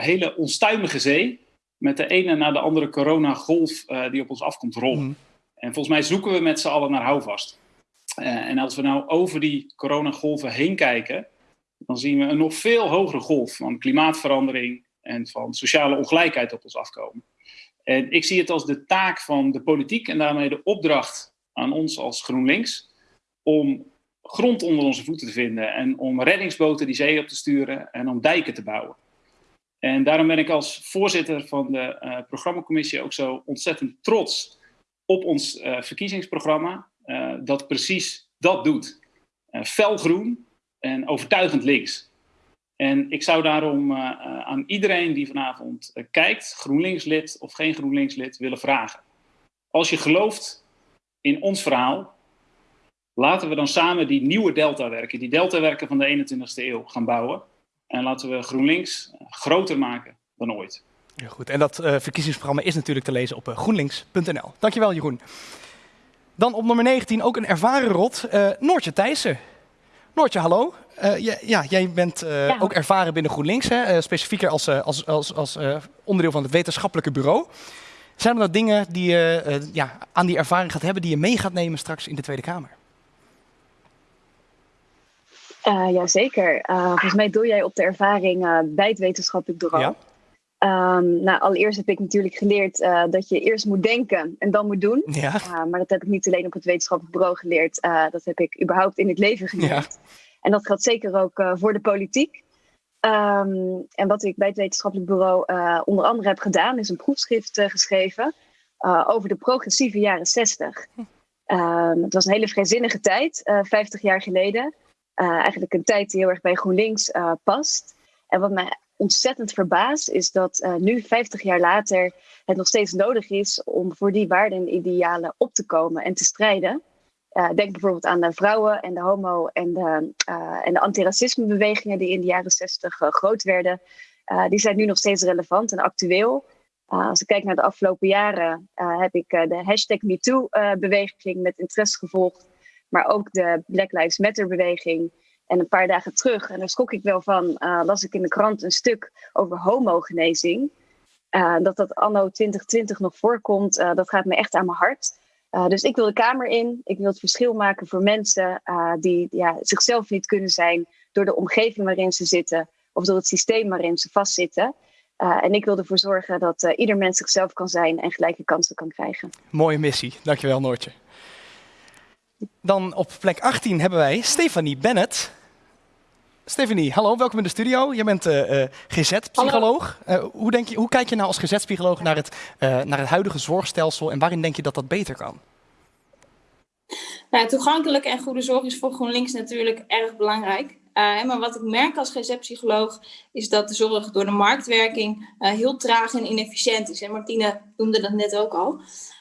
hele onstuimige zee. Met de ene na de andere coronagolf die op ons afkomt rollen. Mm. En volgens mij zoeken we met z'n allen naar houvast. en als we nou over die coronagolven heen kijken, dan zien we een nog veel hogere golf van klimaatverandering en van sociale ongelijkheid op ons afkomen. En ik zie het als de taak van de politiek en daarmee de opdracht aan ons als GroenLinks om grond onder onze voeten te vinden en om reddingsboten die zee op te sturen en om dijken te bouwen. En daarom ben ik als voorzitter van de uh, programmacommissie ook zo ontzettend trots op ons uh, verkiezingsprogramma, uh, dat precies dat doet. felgroen en overtuigend links. En ik zou daarom aan iedereen die vanavond kijkt, GroenLinks-lid of geen GroenLinks-lid, willen vragen. Als je gelooft in ons verhaal, laten we dan samen die nieuwe deltawerken, die deltawerken van de 21ste eeuw gaan bouwen. En laten we GroenLinks groter maken dan ooit. Ja, goed. En dat uh, verkiezingsprogramma is natuurlijk te lezen op uh, groenlinks.nl. Dankjewel, Jeroen. Dan op nummer 19 ook een ervaren rot, uh, Noortje Thijssen. Noortje, hallo. Ja, ja, jij bent ja. ook ervaren binnen GroenLinks, hè? specifieker als, als, als, als onderdeel van het wetenschappelijke bureau. Zijn er nou dingen die je uh, ja, aan die ervaring gaat hebben die je mee gaat nemen straks in de Tweede Kamer? Uh, Jazeker. Uh, volgens mij doe jij op de ervaring bij het wetenschappelijk bureau. Ja. Um, nou, allereerst heb ik natuurlijk geleerd dat je eerst moet denken en dan moet doen. Ja. maar dat heb ik niet alleen op het wetenschappelijk bureau geleerd. dat heb ik überhaupt in het leven geleerd. Ja. En dat geldt zeker ook voor de politiek. Um, en wat ik bij het wetenschappelijk bureau uh, onder andere heb gedaan, is een proefschrift uh, geschreven uh, over de progressieve jaren 60. Um, het was een hele vrijzinnige tijd, 50 jaar geleden. eigenlijk een tijd die heel erg bij GroenLinks past. En wat mij ontzettend verbaast, is dat nu, 50 jaar later, het nog steeds nodig is om voor die waarden en idealen op te komen en te strijden. Uh, denk bijvoorbeeld aan de vrouwen en de homo- en de, uh, en de antiracismebewegingen die in de jaren zestig uh, groot werden. die zijn nu nog steeds relevant en actueel. als ik kijk naar de afgelopen jaren, heb ik de hashtag MeToo-beweging met interesse gevolgd. Maar ook de Black Lives Matter-beweging. En een paar dagen terug, en daar schrok ik wel van, las ik in de krant een stuk over homogenezing. dat dat anno 2020 nog voorkomt, dat gaat me echt aan mijn hart. Uh, dus ik wil de Kamer in. Ik wil het verschil maken voor mensen uh, die ja, zichzelf niet kunnen zijn door de omgeving waarin ze zitten of door het systeem waarin ze vastzitten. Uh, en ik wil ervoor zorgen dat ieder mens zichzelf kan zijn en gelijke kansen kan krijgen. Mooie missie. Dankjewel, Noortje. Dan op plek 18 hebben wij Stefanie Bennett. Stefanie, hallo, welkom in de studio. Je bent uh, GZ-psycholoog. Uh, hoe, denk je, hoe kijk je nou als GZ-psycholoog naar, het, uh, naar het huidige zorgstelsel en waarin denk je dat dat beter kan? Nou, toegankelijke en goede zorg is voor GroenLinks natuurlijk erg belangrijk. maar wat ik merk als GZ-psycholoog is dat de zorg door de marktwerking heel traag en inefficiënt is. En Martine noemde dat net ook al.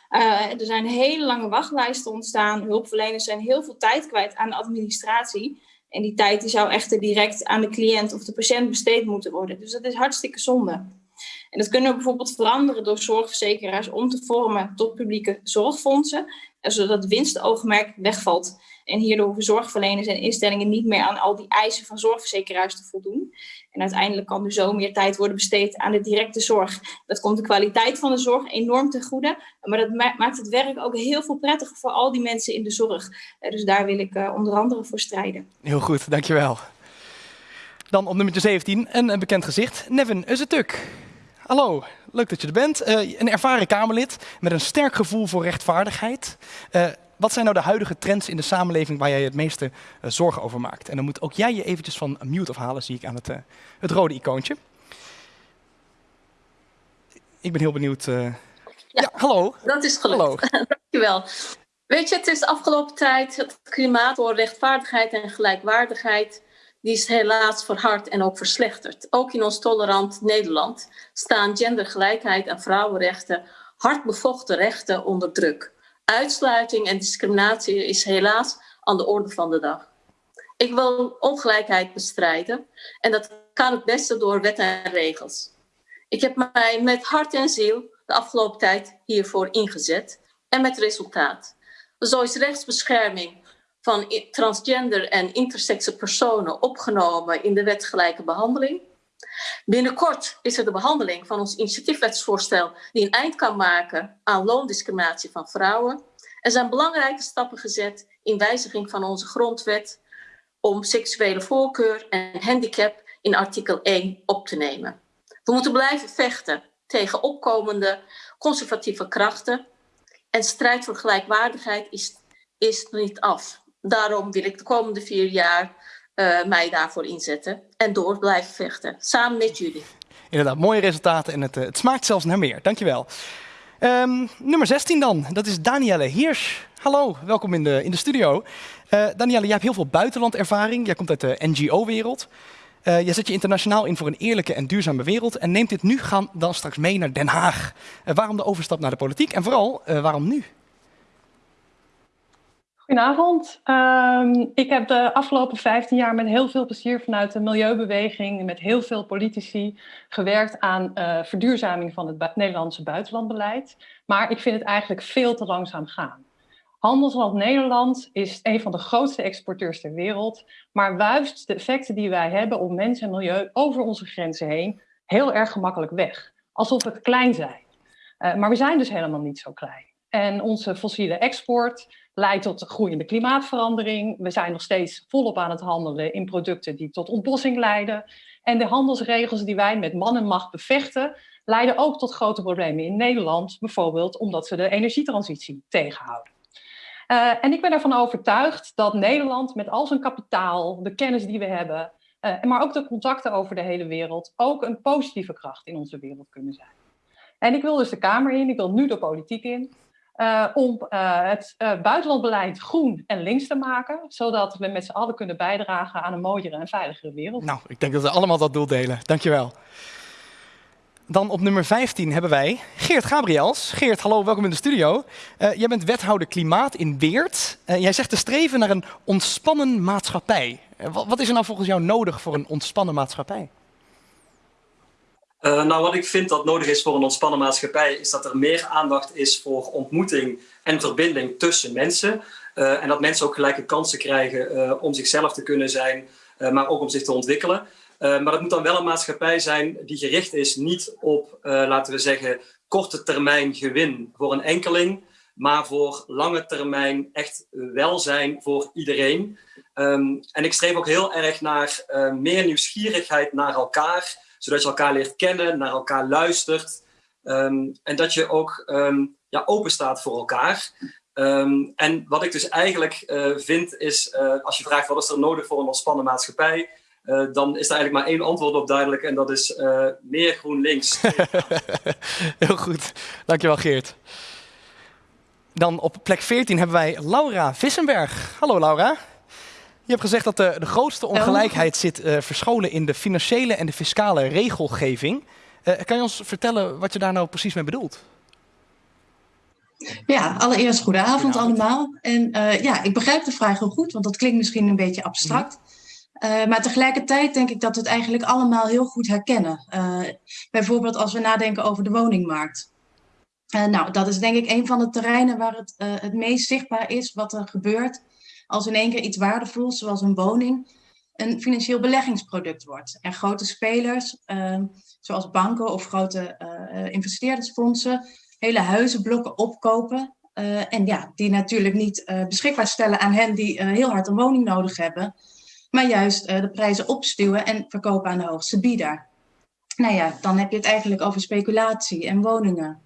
er zijn hele lange wachtlijsten ontstaan. Hulpverleners zijn heel veel tijd kwijt aan de administratie. En die tijd die zou echter direct aan de cliënt of de patiënt besteed moeten worden. Dus dat is hartstikke zonde. En dat kunnen we bijvoorbeeld veranderen door zorgverzekeraars om te vormen tot publieke zorgfondsen, zodat winstoogmerk wegvalt. En hierdoor hoeven zorgverleners en instellingen niet meer aan al die eisen van zorgverzekeraars te voldoen. En uiteindelijk kan er zo meer tijd worden besteed aan de directe zorg. Dat komt de kwaliteit van de zorg enorm ten goede, maar dat maakt het werk ook heel veel prettiger voor al die mensen in de zorg. Eh, dus daar wil ik eh, onder andere voor strijden. Heel goed, dankjewel. Dan op nummer 17 een, bekend gezicht, Nevin Uzetuk. Hallo, leuk dat je er bent. Uh, een ervaren Kamerlid met een sterk gevoel voor rechtvaardigheid. Wat zijn nou de huidige trends in de samenleving waar jij het meeste uh, zorgen over maakt? En dan moet ook jij je eventjes van mute afhalen, zie ik aan het, het rode icoontje. Ik ben heel benieuwd. Ja. ja. hallo. Dat is gelukt. Hallo. Dankjewel. Weet je, het is de afgelopen tijd het klimaat voor rechtvaardigheid en gelijkwaardigheid die is helaas verhard en ook verslechterd. Ook in ons tolerant Nederland staan gendergelijkheid en vrouwenrechten, hard bevochten rechten onder druk. Uitsluiting en discriminatie is helaas aan de orde van de dag. Ik wil ongelijkheid bestrijden en dat kan het beste door wet en regels. Ik heb mij met hart en ziel de afgelopen tijd hiervoor ingezet en met resultaat. Zo is rechtsbescherming van transgender en intersexe personen opgenomen in de wet gelijke behandeling. Binnenkort is er de behandeling van ons initiatiefwetsvoorstel die een eind kan maken aan loondiscriminatie van vrouwen. Er zijn belangrijke stappen gezet in wijziging van onze grondwet om seksuele voorkeur en handicap in artikel 1 op te nemen. We moeten blijven vechten tegen opkomende conservatieve krachten en strijd voor gelijkwaardigheid is, is niet af. Daarom wil ik de komende vier jaar uh, mij daarvoor inzetten en door blijven vechten, samen met jullie. Inderdaad, mooie resultaten en het, eh, het smaakt zelfs naar meer. Dankjewel. Um, nummer 16 dan, dat is Danielle Hirsch. Hallo, welkom in de, in de studio. Uh, Danielle, jij hebt heel veel buitenlandervaring. Jij komt uit de NGO-wereld. Jij zet je internationaal in voor een eerlijke en duurzame wereld en neemt dit nu gaan dan straks mee naar Den Haag. Waarom de overstap naar de politiek en vooral, waarom nu? Goedenavond. Um, ik heb de afgelopen 15 jaar met heel veel plezier vanuit de milieubeweging, met heel veel politici, gewerkt aan uh, verduurzaming van het Nederlandse buitenlandbeleid. Maar ik vind het eigenlijk veel te langzaam gaan. Handelsland Nederland is een van de grootste exporteurs ter wereld, maar wuist de effecten die wij hebben op mens en milieu over onze grenzen heen heel erg gemakkelijk weg. Alsof we klein zijn. Uh, maar we zijn dus helemaal niet zo klein. En onze fossiele export leidt tot groeiende klimaatverandering. We zijn nog steeds volop aan het handelen in producten die tot ontbossing leiden. En de handelsregels die wij met man en macht bevechten, leiden ook tot grote problemen in Nederland, bijvoorbeeld omdat ze de energietransitie tegenhouden. Uh, en ik ben ervan overtuigd dat Nederland met al zijn kapitaal, de kennis die we hebben, uh, maar ook de contacten over de hele wereld, ook een positieve kracht in onze wereld kunnen zijn. En ik wil dus de Kamer in, ik wil nu de politiek in. Uh, om uh, het uh, buitenlandbeleid groen en links te maken, zodat we met z'n allen kunnen bijdragen aan een mooiere en veiligere wereld. Nou, ik denk dat we allemaal dat doel delen. Dankjewel. Dan op nummer 15 hebben wij Geert Gabriels. Geert, hallo, welkom in de studio. jij bent wethouder klimaat in Weert. jij zegt te streven naar een ontspannen maatschappij. wat is er nou volgens jou nodig voor een ontspannen maatschappij? Uh, nou, wat ik vind dat nodig is voor een ontspannen maatschappij, is dat er meer aandacht is voor ontmoeting en verbinding tussen mensen. Uh, en dat mensen ook gelijke kansen krijgen uh, om zichzelf te kunnen zijn, maar ook om zich te ontwikkelen. maar dat moet dan wel een maatschappij zijn die gericht is niet op, laten we zeggen, korte termijn gewin voor een enkeling, maar voor lange termijn echt welzijn voor iedereen. Um, en ik streef ook heel erg naar meer nieuwsgierigheid naar elkaar zodat je elkaar leert kennen, naar elkaar luistert. Um, en dat je ook um, ja, open staat voor elkaar. Um, en wat ik dus eigenlijk uh, vind is, uh, als je vraagt wat is er nodig voor een ontspannen maatschappij, uh, dan is er eigenlijk maar één antwoord op duidelijk en dat is meer GroenLinks. Heel goed, dankjewel Geert. Dan op plek 14 hebben wij Laura Vissenberg. Hallo Laura. Je hebt gezegd dat de, de grootste ongelijkheid zit uh, verscholen in de financiële en de fiscale regelgeving. Uh, kan je ons vertellen wat je daar nou precies mee bedoelt? Ja, allereerst goedenavond, allemaal. En uh, ja, ik begrijp de vraag heel goed, want dat klinkt misschien een beetje abstract. Uh, maar tegelijkertijd denk ik dat we het eigenlijk allemaal heel goed herkennen. Uh, bijvoorbeeld als we nadenken over de woningmarkt. nou, dat is denk ik een van de terreinen waar het het meest zichtbaar is wat er gebeurt als in één keer iets waardevols, zoals een woning, een financieel beleggingsproduct wordt. En grote spelers, zoals banken of grote investeerdersfondsen, hele huizenblokken opkopen. Uh, en ja, die natuurlijk niet uh, beschikbaar stellen aan hen die uh, heel hard een woning nodig hebben. Maar juist de prijzen opstuwen en verkopen aan de hoogste bieder. Nou ja, dan heb je het eigenlijk over speculatie en woningen.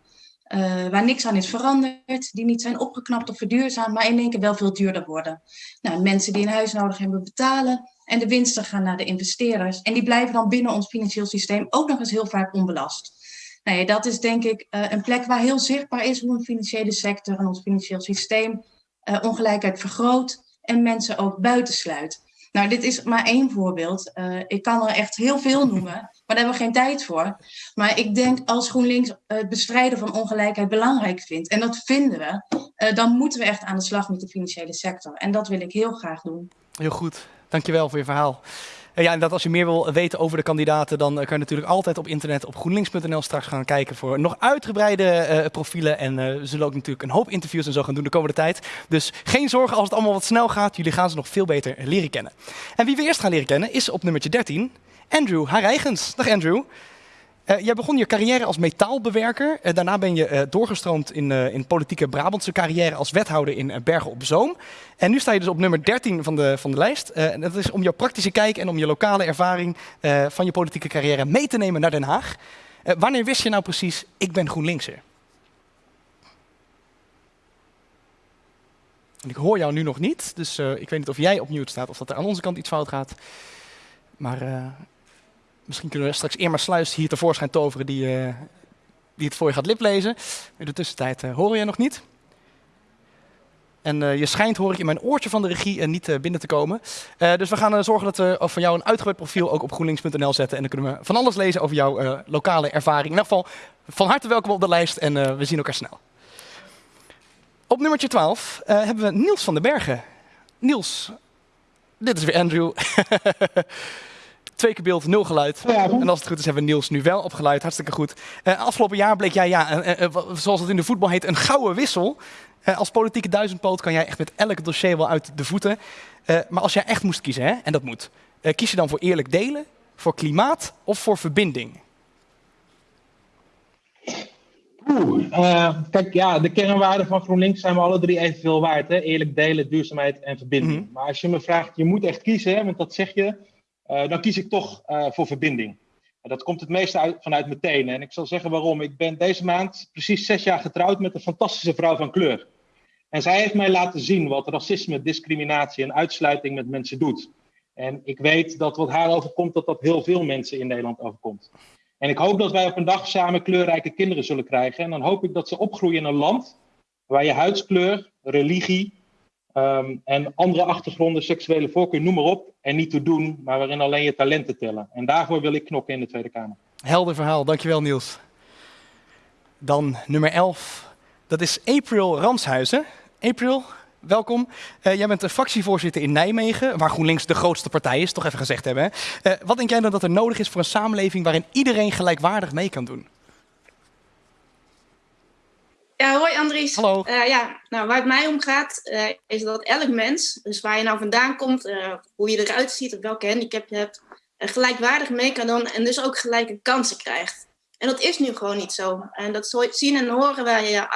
Waar niks aan is veranderd, die niet zijn opgeknapt of verduurzaamd, maar in één keer wel veel duurder worden. Nou, mensen die een huis nodig hebben betalen en de winsten gaan naar de investeerders. En die blijven dan binnen ons financieel systeem ook nog eens heel vaak onbelast. Nee, dat is denk ik uh, een plek waar heel zichtbaar is hoe een financiële sector en ons financieel systeem uh, ongelijkheid vergroot en mensen ook buitensluit. Nou, dit is maar één voorbeeld. Uh, ik kan er echt heel veel noemen, maar daar hebben we geen tijd voor. Maar ik denk als GroenLinks het bestrijden van ongelijkheid belangrijk vindt, en dat vinden we, dan moeten we echt aan de slag met de financiële sector. En dat wil ik heel graag doen. Heel goed, dankjewel voor je verhaal. Ja, dat als je meer wil weten over de kandidaten, dan kan je natuurlijk altijd op internet op groenlinks.nl straks gaan kijken voor nog uitgebreide uh, profielen. En uh, we zullen ook natuurlijk een hoop interviews en zo gaan doen de komende tijd. Dus geen zorgen als het allemaal wat snel gaat. Jullie gaan ze nog veel beter leren kennen. En wie we eerst gaan leren kennen is op nummertje 13 Andrew Harijgens. Dag Andrew. Uh, jij begon je carrière als metaalbewerker. Uh, daarna ben je uh, doorgestroomd in, in politieke Brabantse carrière als wethouder in Bergen op Zoom. En nu sta je dus op nummer 13 van de, van de lijst. en dat is om jouw praktische kijk en om je lokale ervaring van je politieke carrière mee te nemen naar Den Haag. wanneer wist je nou precies, ik ben GroenLinkser? En ik hoor jou nu nog niet, dus ik weet niet of jij opnieuw staat of dat er aan onze kant iets fout gaat. Maar Misschien kunnen we straks Irma Sluis hier tevoorschijn toveren die, uh, die het voor je gaat liplezen. In de tussentijd uh, hoor je nog niet. En uh, je schijnt, hoor ik in mijn oortje van de regie, niet binnen te komen. dus we gaan zorgen dat we van jou een uitgebreid profiel ook op groenlinks.nl zetten. En dan kunnen we van alles lezen over jouw lokale ervaring. In ieder geval, van harte welkom op de lijst en we zien elkaar snel. Op nummertje 12 hebben we Niels van den Bergen. Niels, dit is weer Andrew. Twee keer beeld, nul geluid. en als het goed is, hebben we Niels nu wel opgeluid. Hartstikke goed. Uh, afgelopen jaar bleek jij, ja, uh, uh, zoals het in de voetbal heet, een gouden wissel. als politieke duizendpoot kan jij echt met elk dossier wel uit de voeten. maar als jij echt moest kiezen, hè, en dat moet, kies je dan voor eerlijk delen, voor klimaat of voor verbinding? Oeh, kijk, ja, de kernwaarden van GroenLinks zijn we alle drie evenveel waard. Hè? Eerlijk delen, duurzaamheid en verbinding. Mhm. Maar als je me vraagt, je moet echt kiezen, hè, want dat zeg je dan kies ik toch uh, voor verbinding. En dat komt het meeste uit, vanuit mijn tenen. En ik zal zeggen waarom. Ik ben deze maand precies zes jaar getrouwd met een fantastische vrouw van kleur. En zij heeft mij laten zien wat racisme, discriminatie en uitsluiting met mensen doet. En ik weet dat wat haar overkomt, dat dat heel veel mensen in Nederland overkomt. En ik hoop dat wij op een dag samen kleurrijke kinderen zullen krijgen. En dan hoop ik dat ze opgroeien in een land waar je huidskleur, religie, Um, en andere achtergronden, seksuele voorkeur, noem maar op. En niet te doen, maar waarin alleen je talenten tellen. En daarvoor wil ik knokken in de Tweede Kamer. Helder verhaal, dankjewel Niels. Dan nummer 11, dat is April Ramshuizen. April, welkom. Uh, jij bent de fractievoorzitter in Nijmegen, waar GroenLinks de grootste partij is, toch even gezegd hebben. Uh, wat denk jij dan dat er nodig is voor een samenleving waarin iedereen gelijkwaardig mee kan doen? Ja, hoi Andries. Hallo. Uh, ja, nou, waar het mij om gaat, uh, is dat elk mens, dus waar je nou vandaan komt, uh, hoe je eruit ziet, of welke handicap je hebt, gelijkwaardig mee kan doen en dus ook gelijke kansen krijgt. En dat is nu gewoon niet zo. En dat zien en horen wij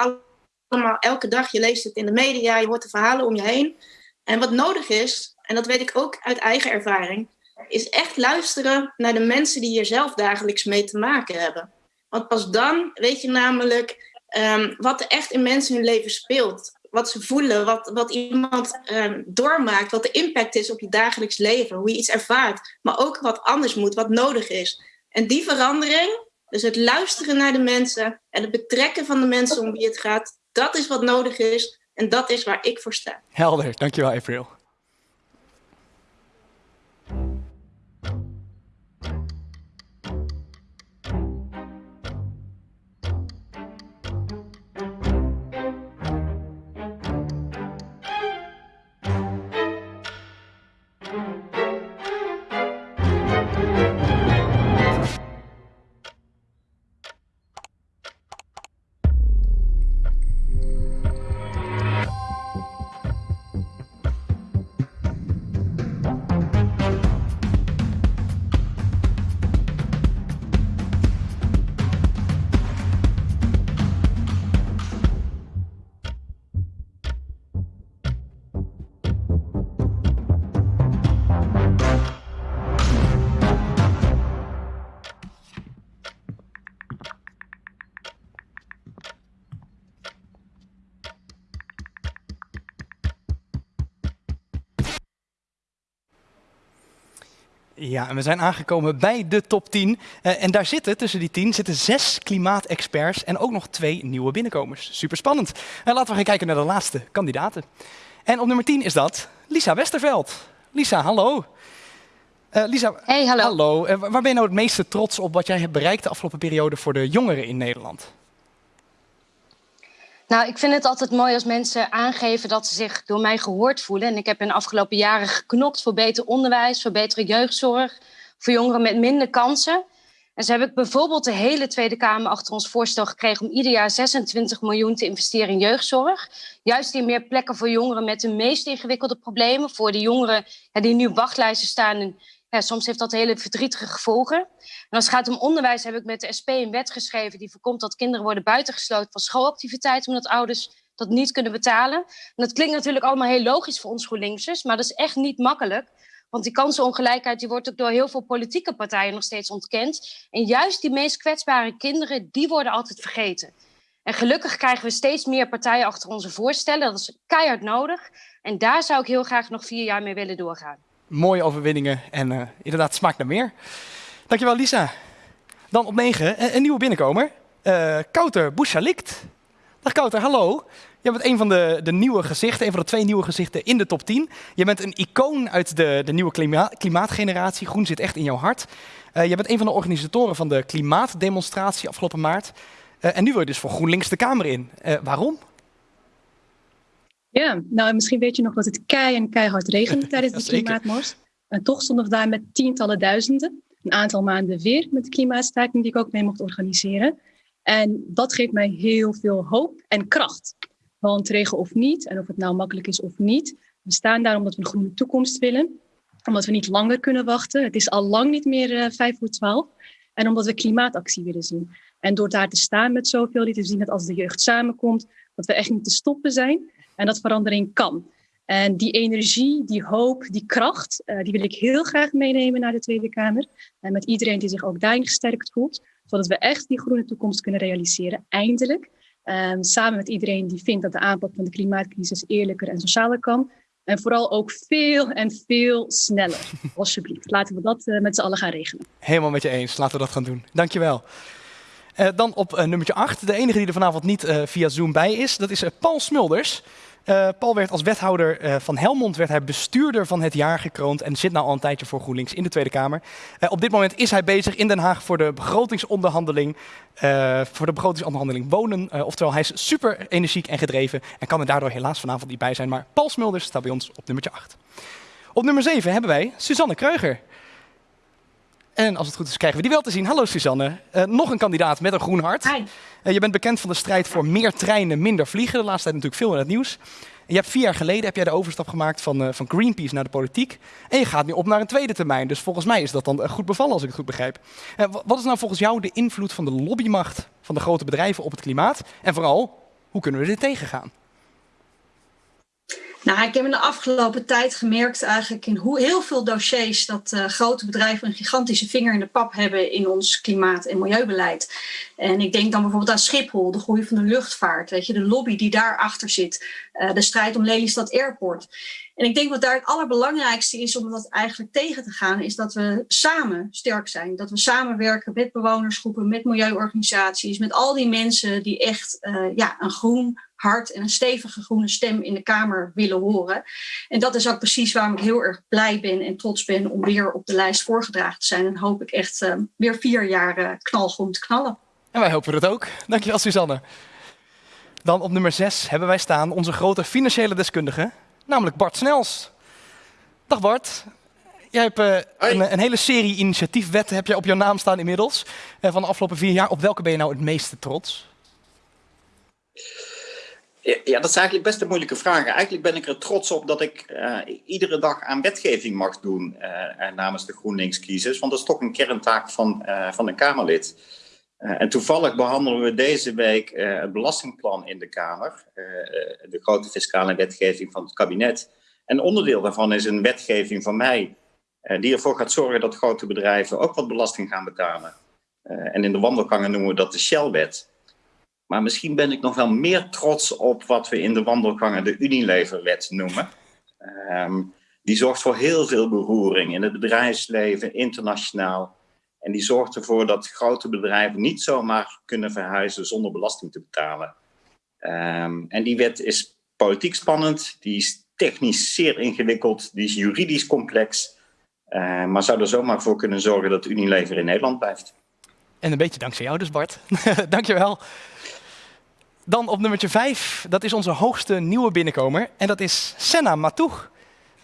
allemaal elke dag. Je leest het in de media, je hoort de verhalen om je heen. En wat nodig is, en dat weet ik ook uit eigen ervaring, is echt luisteren naar de mensen die hier zelf dagelijks mee te maken hebben. Want pas dan weet je namelijk um, wat er echt in mensen hun leven speelt. Wat ze voelen, wat, wat iemand um, doormaakt, wat de impact is op je dagelijks leven, hoe je iets ervaart, maar ook wat anders moet, wat nodig is. En die verandering, dus het luisteren naar de mensen en het betrekken van de mensen om wie het gaat, dat is wat nodig is en dat is waar ik voor sta. Helder, dankjewel April. Ja, en we zijn aangekomen bij de top 10. Uh, en daar zitten, tussen die 10, zitten zes klimaatexperts en ook nog twee nieuwe binnenkomers. Super spannend. En laten we gaan kijken naar de laatste kandidaten. En op nummer 10 is dat Lisa Westerveld. Lisa, hallo. Uh, Lisa, hey, hallo. hallo. Uh, waar ben je nou het meeste trots op wat jij hebt bereikt de afgelopen periode voor de jongeren in Nederland? Nou, ik vind het altijd mooi als mensen aangeven dat ze zich door mij gehoord voelen. En ik heb in de afgelopen jaren geknokt voor beter onderwijs, voor betere jeugdzorg, voor jongeren met minder kansen. En zo heb ik bijvoorbeeld de hele Tweede Kamer achter ons voorstel gekregen om ieder jaar 26 miljoen te investeren in jeugdzorg. Juist in meer plekken voor jongeren met de meest ingewikkelde problemen. Voor de jongeren die nu wachtlijsten staan ja, soms heeft dat hele verdrietige gevolgen. En als het gaat om onderwijs heb ik met de SP een wet geschreven die voorkomt dat kinderen worden buitengesloten van schoolactiviteiten omdat ouders dat niet kunnen betalen. En dat klinkt natuurlijk allemaal heel logisch voor ons GroenLinksers, maar dat is echt niet makkelijk. Want die kansenongelijkheid die wordt ook door heel veel politieke partijen nog steeds ontkend. En juist die meest kwetsbare kinderen, die worden altijd vergeten. En gelukkig krijgen we steeds meer partijen achter onze voorstellen. Dat is keihard nodig. En daar zou ik heel graag nog vier jaar mee willen doorgaan mooie overwinningen en uh, inderdaad smaakt naar meer. Dankjewel Lisa. Dan op 9 een, een nieuwe binnenkomer. Uh, Kouter Bouchalikt. Dag Kouter, hallo. Je bent een van de, de nieuwe gezichten, een van de twee nieuwe gezichten in de top 10. Je bent een icoon uit de, de nieuwe klima klimaatgeneratie. Groen zit echt in jouw hart. Je bent een van de organisatoren van de klimaatdemonstratie afgelopen maart. En nu wil je dus voor GroenLinks de Kamer in. waarom? Ja, nou misschien weet je nog dat het kei en keihard regende tijdens de klimaatmars. En toch stonden we daar met tientallen duizenden. Een aantal maanden weer met de klimaatstaking die ik ook mee mocht organiseren. En dat geeft mij heel veel hoop en kracht. Want regen of niet, en of het nou makkelijk is of niet, we staan daar omdat we een groene toekomst willen. Omdat we niet langer kunnen wachten. Het is al lang niet meer uh, vijf voor twaalf. En omdat we klimaatactie willen zien. En door daar te staan met zoveel, die te zien dat als de jeugd samenkomt, dat we echt niet te stoppen zijn en dat verandering kan. En die energie, die hoop, die kracht, uh, die wil ik heel graag meenemen naar de Tweede Kamer. En met iedereen die zich ook daarin gesterkt voelt, zodat we echt die groene toekomst kunnen realiseren, eindelijk. Um, samen met iedereen die vindt dat de aanpak van de klimaatcrisis eerlijker en socialer kan. En vooral ook veel en veel sneller. Alsjeblieft, laten we dat uh, met z'n allen gaan regelen. Helemaal met je eens, laten we dat gaan doen. Dankjewel. Uh, dan op nummertje 8, de enige die er vanavond niet via Zoom bij is, dat is Paul Smulders. Uh, Paul werd als wethouder uh, van Helmond werd hij bestuurder van het jaar gekroond en zit nou al een tijdje voor GroenLinks in de Tweede Kamer. Uh, op dit moment is hij bezig in Den Haag voor de begrotingsonderhandeling, voor de begrotingsonderhandeling wonen. oftewel, hij is super energiek en gedreven en kan er daardoor helaas vanavond niet bij zijn. Maar Paul Smulders staat bij ons op nummertje 8. Op nummer 7 hebben wij Suzanne Kreuger. En als het goed is, krijgen we die wel te zien. Hallo Suzanne. Uh, nog een kandidaat met een groen hart. Hi. Uh, je bent bekend van de strijd voor meer treinen, minder vliegen. De laatste tijd natuurlijk veel in het nieuws. En je hebt vier jaar geleden heb jij de overstap gemaakt van, uh, van Greenpeace naar de politiek. En je gaat nu op naar een tweede termijn. Dus volgens mij is dat dan goed bevallen als ik het goed begrijp. wat is nou volgens jou de invloed van de lobbymacht van de grote bedrijven op het klimaat? En vooral, hoe kunnen we dit tegengaan? Nou, ik heb in de afgelopen tijd gemerkt eigenlijk in hoe heel veel dossiers dat uh, grote bedrijven een gigantische vinger in de pap hebben in ons klimaat- en milieubeleid. En ik denk dan bijvoorbeeld aan Schiphol, de groei van de luchtvaart, weet je, de lobby die daarachter zit, uh, de strijd om Lelystad Airport. En ik denk wat daar het allerbelangrijkste is om dat eigenlijk tegen te gaan, is dat we samen sterk zijn. Dat we samenwerken met bewonersgroepen, met milieuorganisaties, met al die mensen die echt uh, ja, een groen hart en een stevige groene stem in de Kamer willen horen. En dat is ook precies waarom ik heel erg blij ben en trots ben om weer op de lijst voorgedragen te zijn. En hoop ik echt uh, weer vier jaar uh, knalgroen te knallen. En wij hopen het ook. Dankjewel, Suzanne. Dan op nummer 6 hebben wij staan onze grote financiële deskundige, namelijk Bart Snels. Dag Bart. Jij hebt uh, een, een, hele serie initiatiefwetten heb je op jouw naam staan inmiddels. Uh, van de afgelopen vier jaar. Op welke ben je nou het meeste trots? Ja, dat is eigenlijk best een moeilijke vraag. Eigenlijk ben ik er trots op dat ik uh, iedere dag aan wetgeving mag doen uh, namens de GroenLinks-kiezers. Want dat is toch een kerntaak van, uh, van een Kamerlid. en toevallig behandelen we deze week het belastingplan in de Kamer. de grote fiscale wetgeving van het kabinet. En onderdeel daarvan is een wetgeving van mij. die ervoor gaat zorgen dat grote bedrijven ook wat belasting gaan betalen. en in de wandelgangen noemen we dat de Shell-wet. Maar misschien ben ik nog wel meer trots op wat we in de wandelgangen de Unileverwet noemen. Um, Die zorgt voor heel veel beroering in het bedrijfsleven, internationaal. En die zorgt ervoor dat grote bedrijven niet zomaar kunnen verhuizen zonder belasting te betalen. Um, en die wet is politiek spannend, die is technisch zeer ingewikkeld, die is juridisch complex. Uh, maar zou er zomaar voor kunnen zorgen dat Unilever in Nederland blijft. En een beetje dankzij jou dus, Bart. Dankjewel. Dan op nummertje 5, dat is onze hoogste nieuwe binnenkomer. En dat is Senna Matoeg.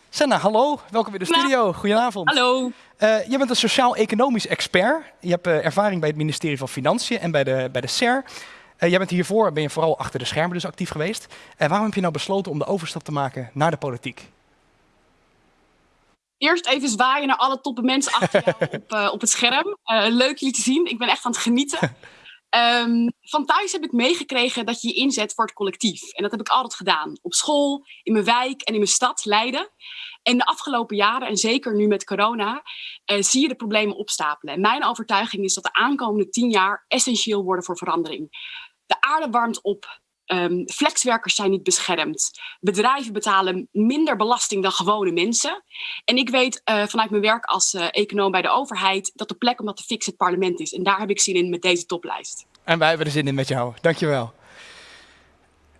Senna, hallo. Welkom in de studio. Goedenavond. Hallo. Uh, je bent een sociaal-economisch expert. Je hebt uh, ervaring bij het ministerie van Financiën en bij de, bij de SER. Uh, jij bent hiervoor, ben je vooral achter de schermen dus actief geweest. En waarom heb je nou besloten om de overstap te maken naar de politiek? Eerst even zwaaien naar alle toppe mensen achter jou op, op het scherm. leuk jullie te zien. Ik ben echt aan het genieten. Um, van thuis heb ik meegekregen dat je je inzet voor het collectief. En dat heb ik altijd gedaan. Op school, in mijn wijk en in mijn stad, Leiden. En de afgelopen jaren, en zeker nu met corona, uh, zie je de problemen opstapelen. En mijn overtuiging is dat de aankomende tien jaar essentieel worden voor verandering. De aarde warmt op. Um, flexwerkers zijn niet beschermd. Bedrijven betalen minder belasting dan gewone mensen. En ik weet uh, vanuit mijn werk als uh, econoom bij de overheid dat de plek om dat te fixen het parlement is. En daar heb ik zin in met deze toplijst. En wij hebben er zin in met jou. Dankjewel.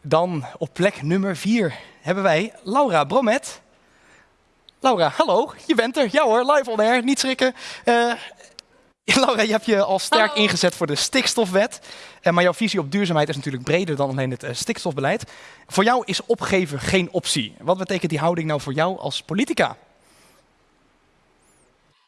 Dan op plek nummer vier hebben wij Laura Bromet. Laura, hallo, je bent er. Ja hoor, live on air, niet schrikken. Uh, Laura, je hebt je al sterk hallo. ingezet voor de stikstofwet. Uh, maar jouw visie op duurzaamheid is natuurlijk breder dan alleen het uh, stikstofbeleid. Voor jou is opgeven geen optie. Wat betekent die houding nou voor jou als politica?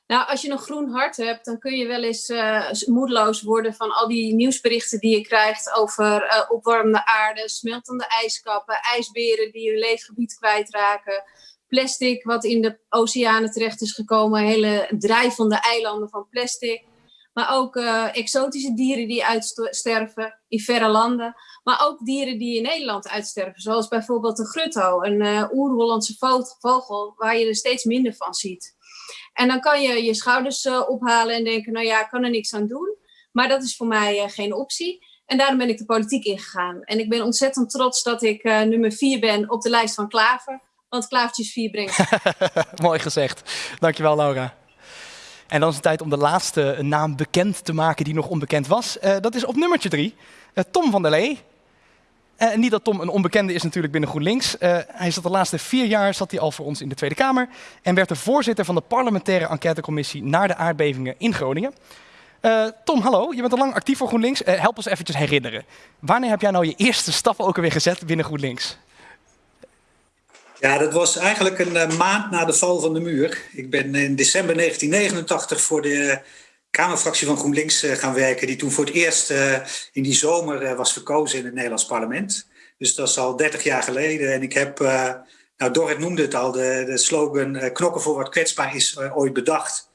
Nou, als je een groen hart hebt, dan kun je wel eens uh, moedeloos worden van al die nieuwsberichten die je krijgt over uh, opwarmende aarde, smeltende ijskappen, ijsberen die hun leefgebied kwijtraken, plastic wat in de oceanen terecht is gekomen, hele drijvende eilanden van plastic. Maar ook uh, exotische dieren die uitsterven in verre landen. Maar ook dieren die in Nederland uitsterven. Zoals bijvoorbeeld de grutto, een uh, oer-Hollandse vogel waar je er steeds minder van ziet. En dan kan je je schouders uh, ophalen en denken, nou ja, ik kan er niks aan doen. Maar dat is voor mij geen optie. En daarom ben ik de politiek ingegaan. En ik ben ontzettend trots dat ik nummer vier ben op de lijst van Klaver. Want Klavertjes 4 brengt. Mooi gezegd. Dankjewel, Laura. En dan is het tijd om de laatste naam bekend te maken die nog onbekend was. dat is op nummertje drie. Tom van der Lee. Uh, niet dat Tom een onbekende is natuurlijk binnen GroenLinks. Hij zat de laatste vier jaar zat hij al voor ons in de Tweede Kamer en werd de voorzitter van de parlementaire enquêtecommissie naar de aardbevingen in Groningen. Tom, hallo. Je bent al lang actief voor GroenLinks. help ons eventjes herinneren. Wanneer heb jij nou je eerste stappen ook alweer gezet binnen GroenLinks? Ja, dat was eigenlijk een maand na de val van de muur. Ik ben in december 1989 voor de Kamerfractie van GroenLinks uh, gaan werken, die toen voor het eerst in die zomer was verkozen in het Nederlands parlement. Dus dat is al 30 jaar geleden. En ik heb, nou Dorrit noemde het al, de, de slogan knokken voor wat kwetsbaar is ooit bedacht.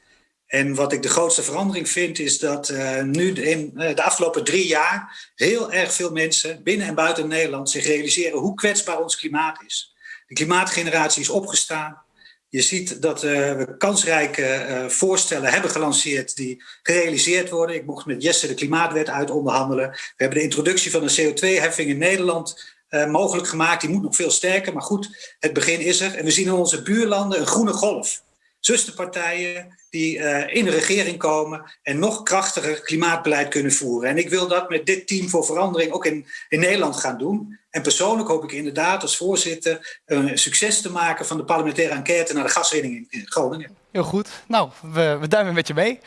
En wat ik de grootste verandering vind, is dat nu in de afgelopen drie jaar heel erg veel mensen binnen en buiten Nederland zich realiseren hoe kwetsbaar ons klimaat is. De klimaatgeneratie is opgestaan. Je ziet dat uh, we kansrijke uh, voorstellen hebben gelanceerd die gerealiseerd worden. Ik mocht met Jesse de Klimaatwet uit onderhandelen. We hebben de introductie van een CO2-heffing in Nederland uh, mogelijk gemaakt. Die moet nog veel sterker, maar goed, het begin is er. En we zien in onze buurlanden een groene golf. Zusterpartijen die in de regering komen en nog krachtiger klimaatbeleid kunnen voeren. En ik wil dat met dit team voor verandering ook in, in Nederland gaan doen. En persoonlijk hoop ik inderdaad als voorzitter een succes te maken van de parlementaire enquête naar de gaswinning in Groningen. Heel goed. Nou, we, we duimen met je mee.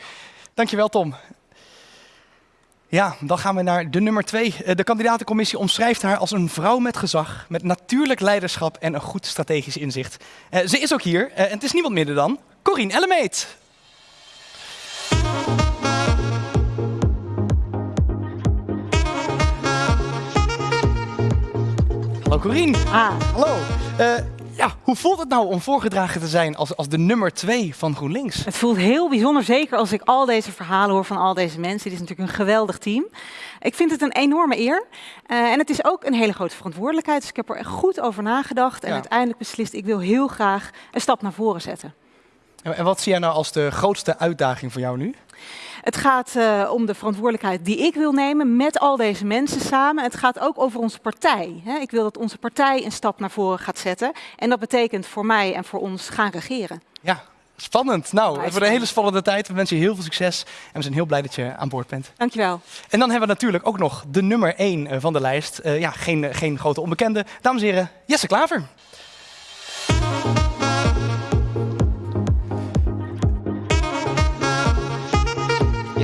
Dankjewel Tom. Ja, dan gaan we naar de nummer twee. De kandidatencommissie omschrijft haar als een vrouw met gezag, met natuurlijk leiderschap en een goed strategisch inzicht. Uh, ze is ook hier uh, en het is niemand minder dan Corine Ellemeet. Hallo Corine. Ah. Hallo. Uh, ja, hoe voelt het nou om voorgedragen te zijn als, als de nummer twee van GroenLinks? Het voelt heel bijzonder, zeker als ik al deze verhalen hoor van al deze mensen. Dit is natuurlijk een geweldig team. Ik vind het een enorme eer. Uh, en het is ook een hele grote verantwoordelijkheid. Dus ik heb er goed over nagedacht en ja. uiteindelijk beslist, ik wil heel graag een stap naar voren zetten. En wat zie jij nou als de grootste uitdaging voor jou nu? Het gaat uh, om de verantwoordelijkheid die ik wil nemen met al deze mensen samen. Het gaat ook over onze partij. Hè. Ik wil dat onze partij een stap naar voren gaat zetten. En dat betekent voor mij en voor ons gaan regeren. Ja, Spannend. Nou, het wordt een hele spannende tijd. We wensen je heel veel succes en we zijn heel blij dat je aan boord bent. Dankjewel. En dan hebben we natuurlijk ook nog de nummer 1 eh, van de lijst. Uh, ja, geen, geen grote onbekende. Dames en heren, Jesse Klaver.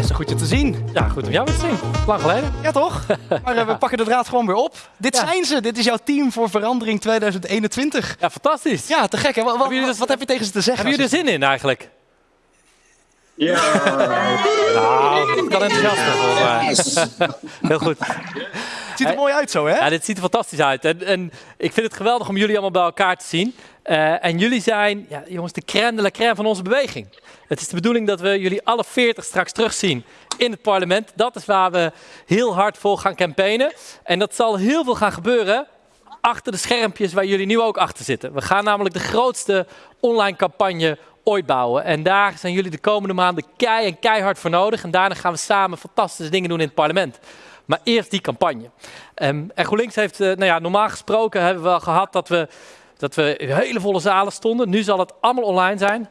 Jesse, goed je te zien. Ja, goed om jou weer te zien. Lang geleden. Ja, toch? Maar uh, we pakken de draad gewoon weer op. Dit ja. zijn ze. Dit is jouw team voor verandering 2021. Ja, fantastisch. Ja, te gek. Hè? Wat, wat, wat heb je tegen ze te zeggen? Hebben jullie er zin in eigenlijk? Ja. nou, dat kan enthousiast Heel goed. Het ziet er mooi uit zo, hè? Ja, dit ziet er fantastisch uit. En, en ik vind het geweldig om jullie allemaal bij elkaar te zien. Uh, en jullie zijn, ja, jongens, de crème de la crème van onze beweging. Het is de bedoeling dat we jullie alle 40 straks terugzien in het parlement. Dat is waar we heel hard voor gaan campaignen. En dat zal heel veel gaan gebeuren achter de schermpjes waar jullie nu ook achter zitten. We gaan namelijk de grootste online campagne ooit bouwen. En daar zijn jullie de komende maanden kei en keihard voor nodig. En daarna gaan we samen fantastische dingen doen in het parlement. Maar eerst die campagne. Um, en GroenLinks heeft, uh, nou ja, normaal gesproken hebben we wel gehad dat we, dat we hele volle zalen stonden. Nu zal het allemaal online zijn.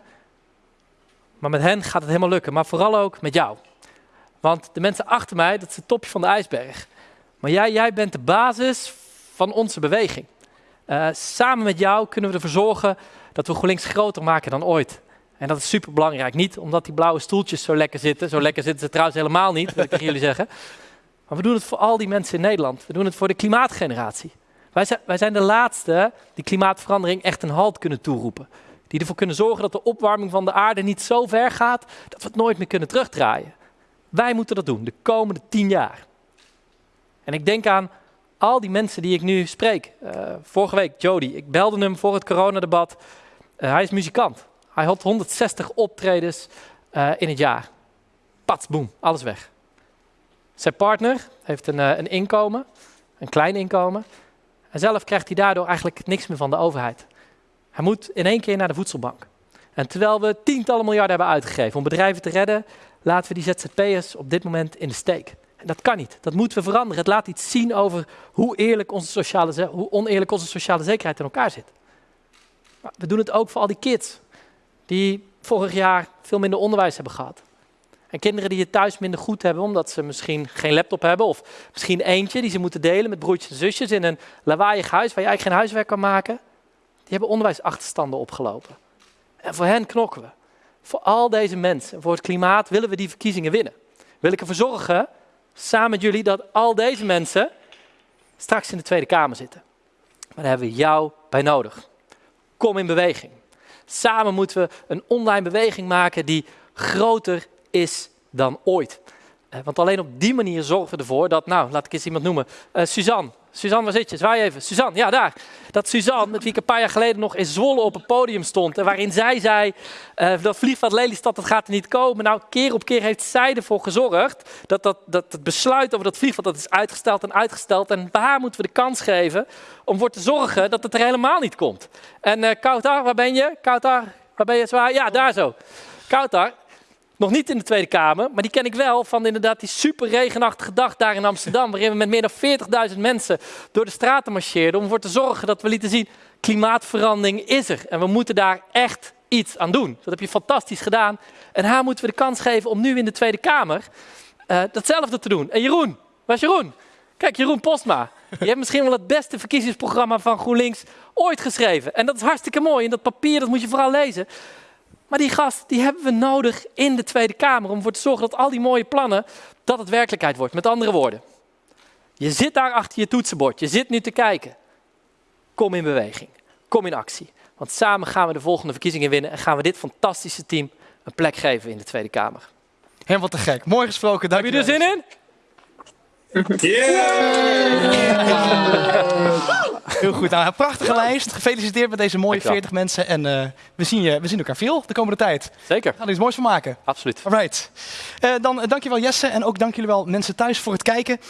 Maar met hen gaat het helemaal lukken. Maar vooral ook met jou. Want de mensen achter mij, dat is het topje van de ijsberg. Maar jij, jij bent de basis van onze beweging. Uh, samen met jou kunnen we ervoor zorgen dat we GroenLinks groter maken dan ooit. En dat is super belangrijk. Niet omdat die blauwe stoeltjes zo lekker zitten. Zo lekker zitten ze trouwens helemaal niet, wil ik tegen jullie zeggen. Maar we doen het voor al die mensen in Nederland. We doen het voor de klimaatgeneratie. Wij zijn, wij zijn de laatste die klimaatverandering echt een halt kunnen toeroepen. Die ervoor kunnen zorgen dat de opwarming van de aarde niet zo ver gaat dat we het nooit meer kunnen terugdraaien. Wij moeten dat doen de komende tien jaar. En ik denk aan al die mensen die ik nu spreek. Uh, vorige week, Jody, ik belde hem voor het coronadebat. Uh, hij is muzikant. Hij had 160 optredens uh, in het jaar. Pats, boem, alles weg. Zijn partner heeft een, een inkomen, een klein inkomen. En zelf krijgt hij daardoor eigenlijk niks meer van de overheid. Hij moet in één keer naar de voedselbank. En terwijl we tientallen miljarden hebben uitgegeven om bedrijven te redden, laten we die ZZP'ers op dit moment in de steek. Dat kan niet. Dat moeten we veranderen. Het laat iets zien over hoe, eerlijk onze sociale, hoe oneerlijk onze sociale zekerheid in elkaar zit. We doen het ook voor al die kids die vorig jaar veel minder onderwijs hebben gehad. En kinderen die het thuis minder goed hebben omdat ze misschien geen laptop hebben of misschien eentje die ze moeten delen met broertjes en zusjes in een lawaaiig huis waar je eigenlijk geen huiswerk kan maken. Die hebben onderwijsachterstanden opgelopen. En voor hen knokken we. Voor al deze mensen, voor het klimaat, willen we die verkiezingen winnen. Wil ik ervoor zorgen, samen met jullie, dat al deze mensen straks in de Tweede Kamer zitten. Maar daar hebben we jou bij nodig. Kom in beweging. Samen moeten we een online beweging maken die groter is dan ooit. Eh, want alleen op die manier zorgen we ervoor dat, nou, laat ik eens iemand noemen, uh, Suzanne, Suzanne, waar zit je? Zwaai even. Suzanne, ja, daar. Dat Suzanne, met wie ik een paar jaar geleden nog in Zwolle op het podium stond. En waarin zij zei, uh, dat vliegveld Lelystad, dat gaat er niet komen. Nou, keer op keer heeft zij ervoor gezorgd dat, dat, dat het besluit over dat vliegveld, dat is uitgesteld en uitgesteld. En bij haar moeten we de kans geven om voor te zorgen dat het er helemaal niet komt. En uh, Kautar, waar ben je? Kautar, waar ben je? Zwaai? Ja, daar zo. Kautar, nog niet in de Tweede Kamer, maar die ken ik wel van inderdaad die super regenachtige dag daar in Amsterdam. Waarin we met meer dan 40.000 mensen door de straten marcheerden. Om ervoor te zorgen dat we lieten zien, klimaatverandering is er. En we moeten daar echt iets aan doen. Dat heb je fantastisch gedaan. En haar moeten we de kans geven om nu in de Tweede Kamer uh, datzelfde te doen. En Jeroen, waar is Jeroen? Kijk, Jeroen Postma. Je hebt misschien wel het beste verkiezingsprogramma van GroenLinks ooit geschreven. En dat is hartstikke mooi. En dat papier, dat moet je vooral lezen. Maar die gast, die hebben we nodig in de Tweede Kamer om ervoor te zorgen dat al die mooie plannen, dat het werkelijkheid wordt. Met andere woorden, je zit daar achter je toetsenbord, je zit nu te kijken. Kom in beweging, kom in actie. Want samen gaan we de volgende verkiezingen winnen en gaan we dit fantastische team een plek geven in de Tweede Kamer. Helemaal te gek. Mooi gesproken. Dank Heb je er zin in? Heel goed. Nou, een prachtige lijst. Gefeliciteerd met deze mooie 40 mensen. En uh, we, zien je, we zien elkaar veel de komende tijd. Zeker. We gaan er iets moois van maken. Absoluut. Alright. Uh, dan uh, dankjewel Jesse en ook dank jullie wel mensen thuis voor het kijken.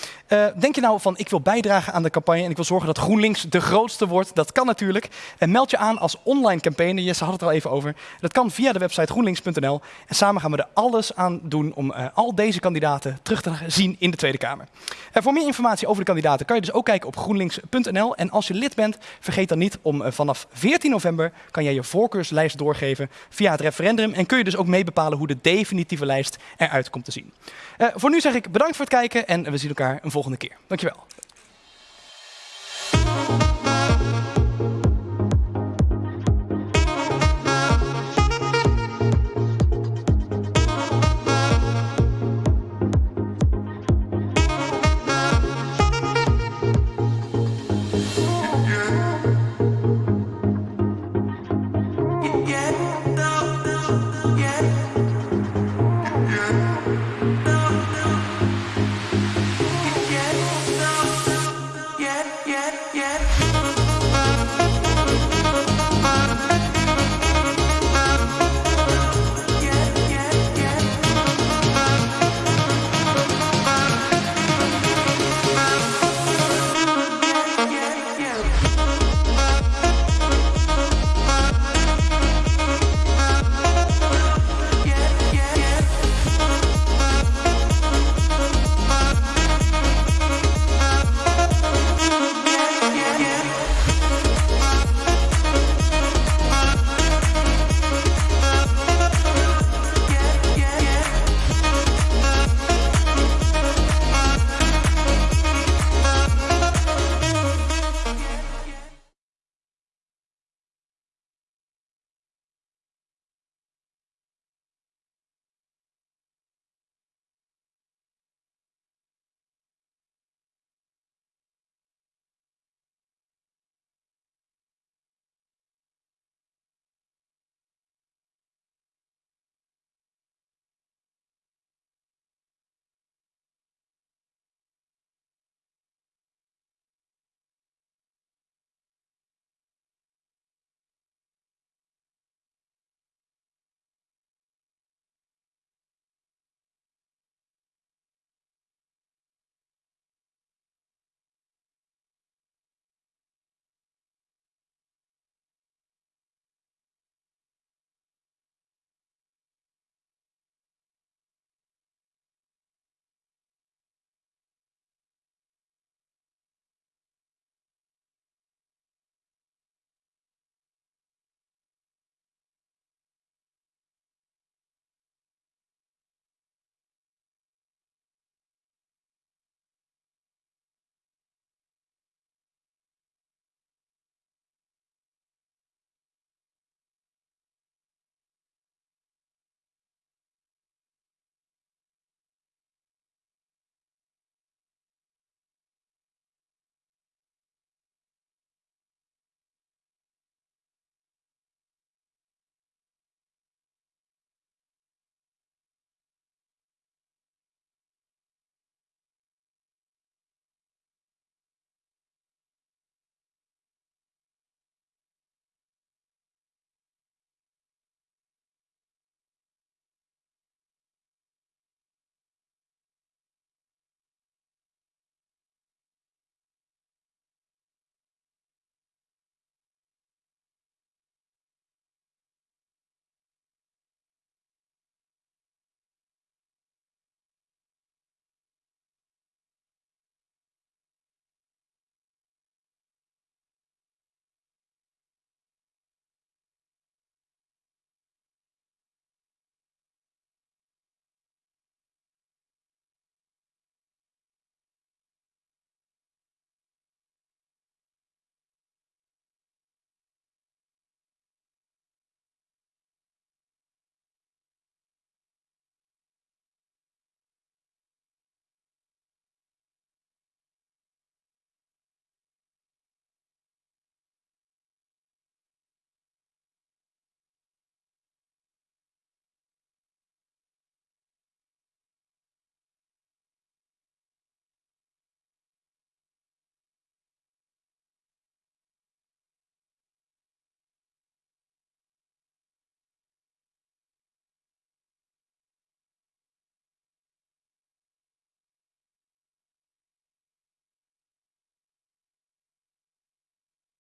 denk je nou van ik wil bijdragen aan de campagne en ik wil zorgen dat GroenLinks de grootste wordt? Dat kan natuurlijk. En meld je aan als online campaigner. Jesse had het er al even over. Dat kan via de website groenlinks.nl. En samen gaan we er alles aan doen om al deze kandidaten terug te zien in de Tweede Kamer. En voor meer informatie over de kandidaten kan je dus ook kijken op groenlinks.nl. En als je lid bent, vergeet dan niet om eh, vanaf 14 november kan jij je voorkeurslijst doorgeven via het referendum. En kun je dus ook mee bepalen hoe de definitieve lijst eruit komt te zien. Eh, voor nu zeg ik bedankt voor het kijken en we zien elkaar een volgende keer. Dankjewel.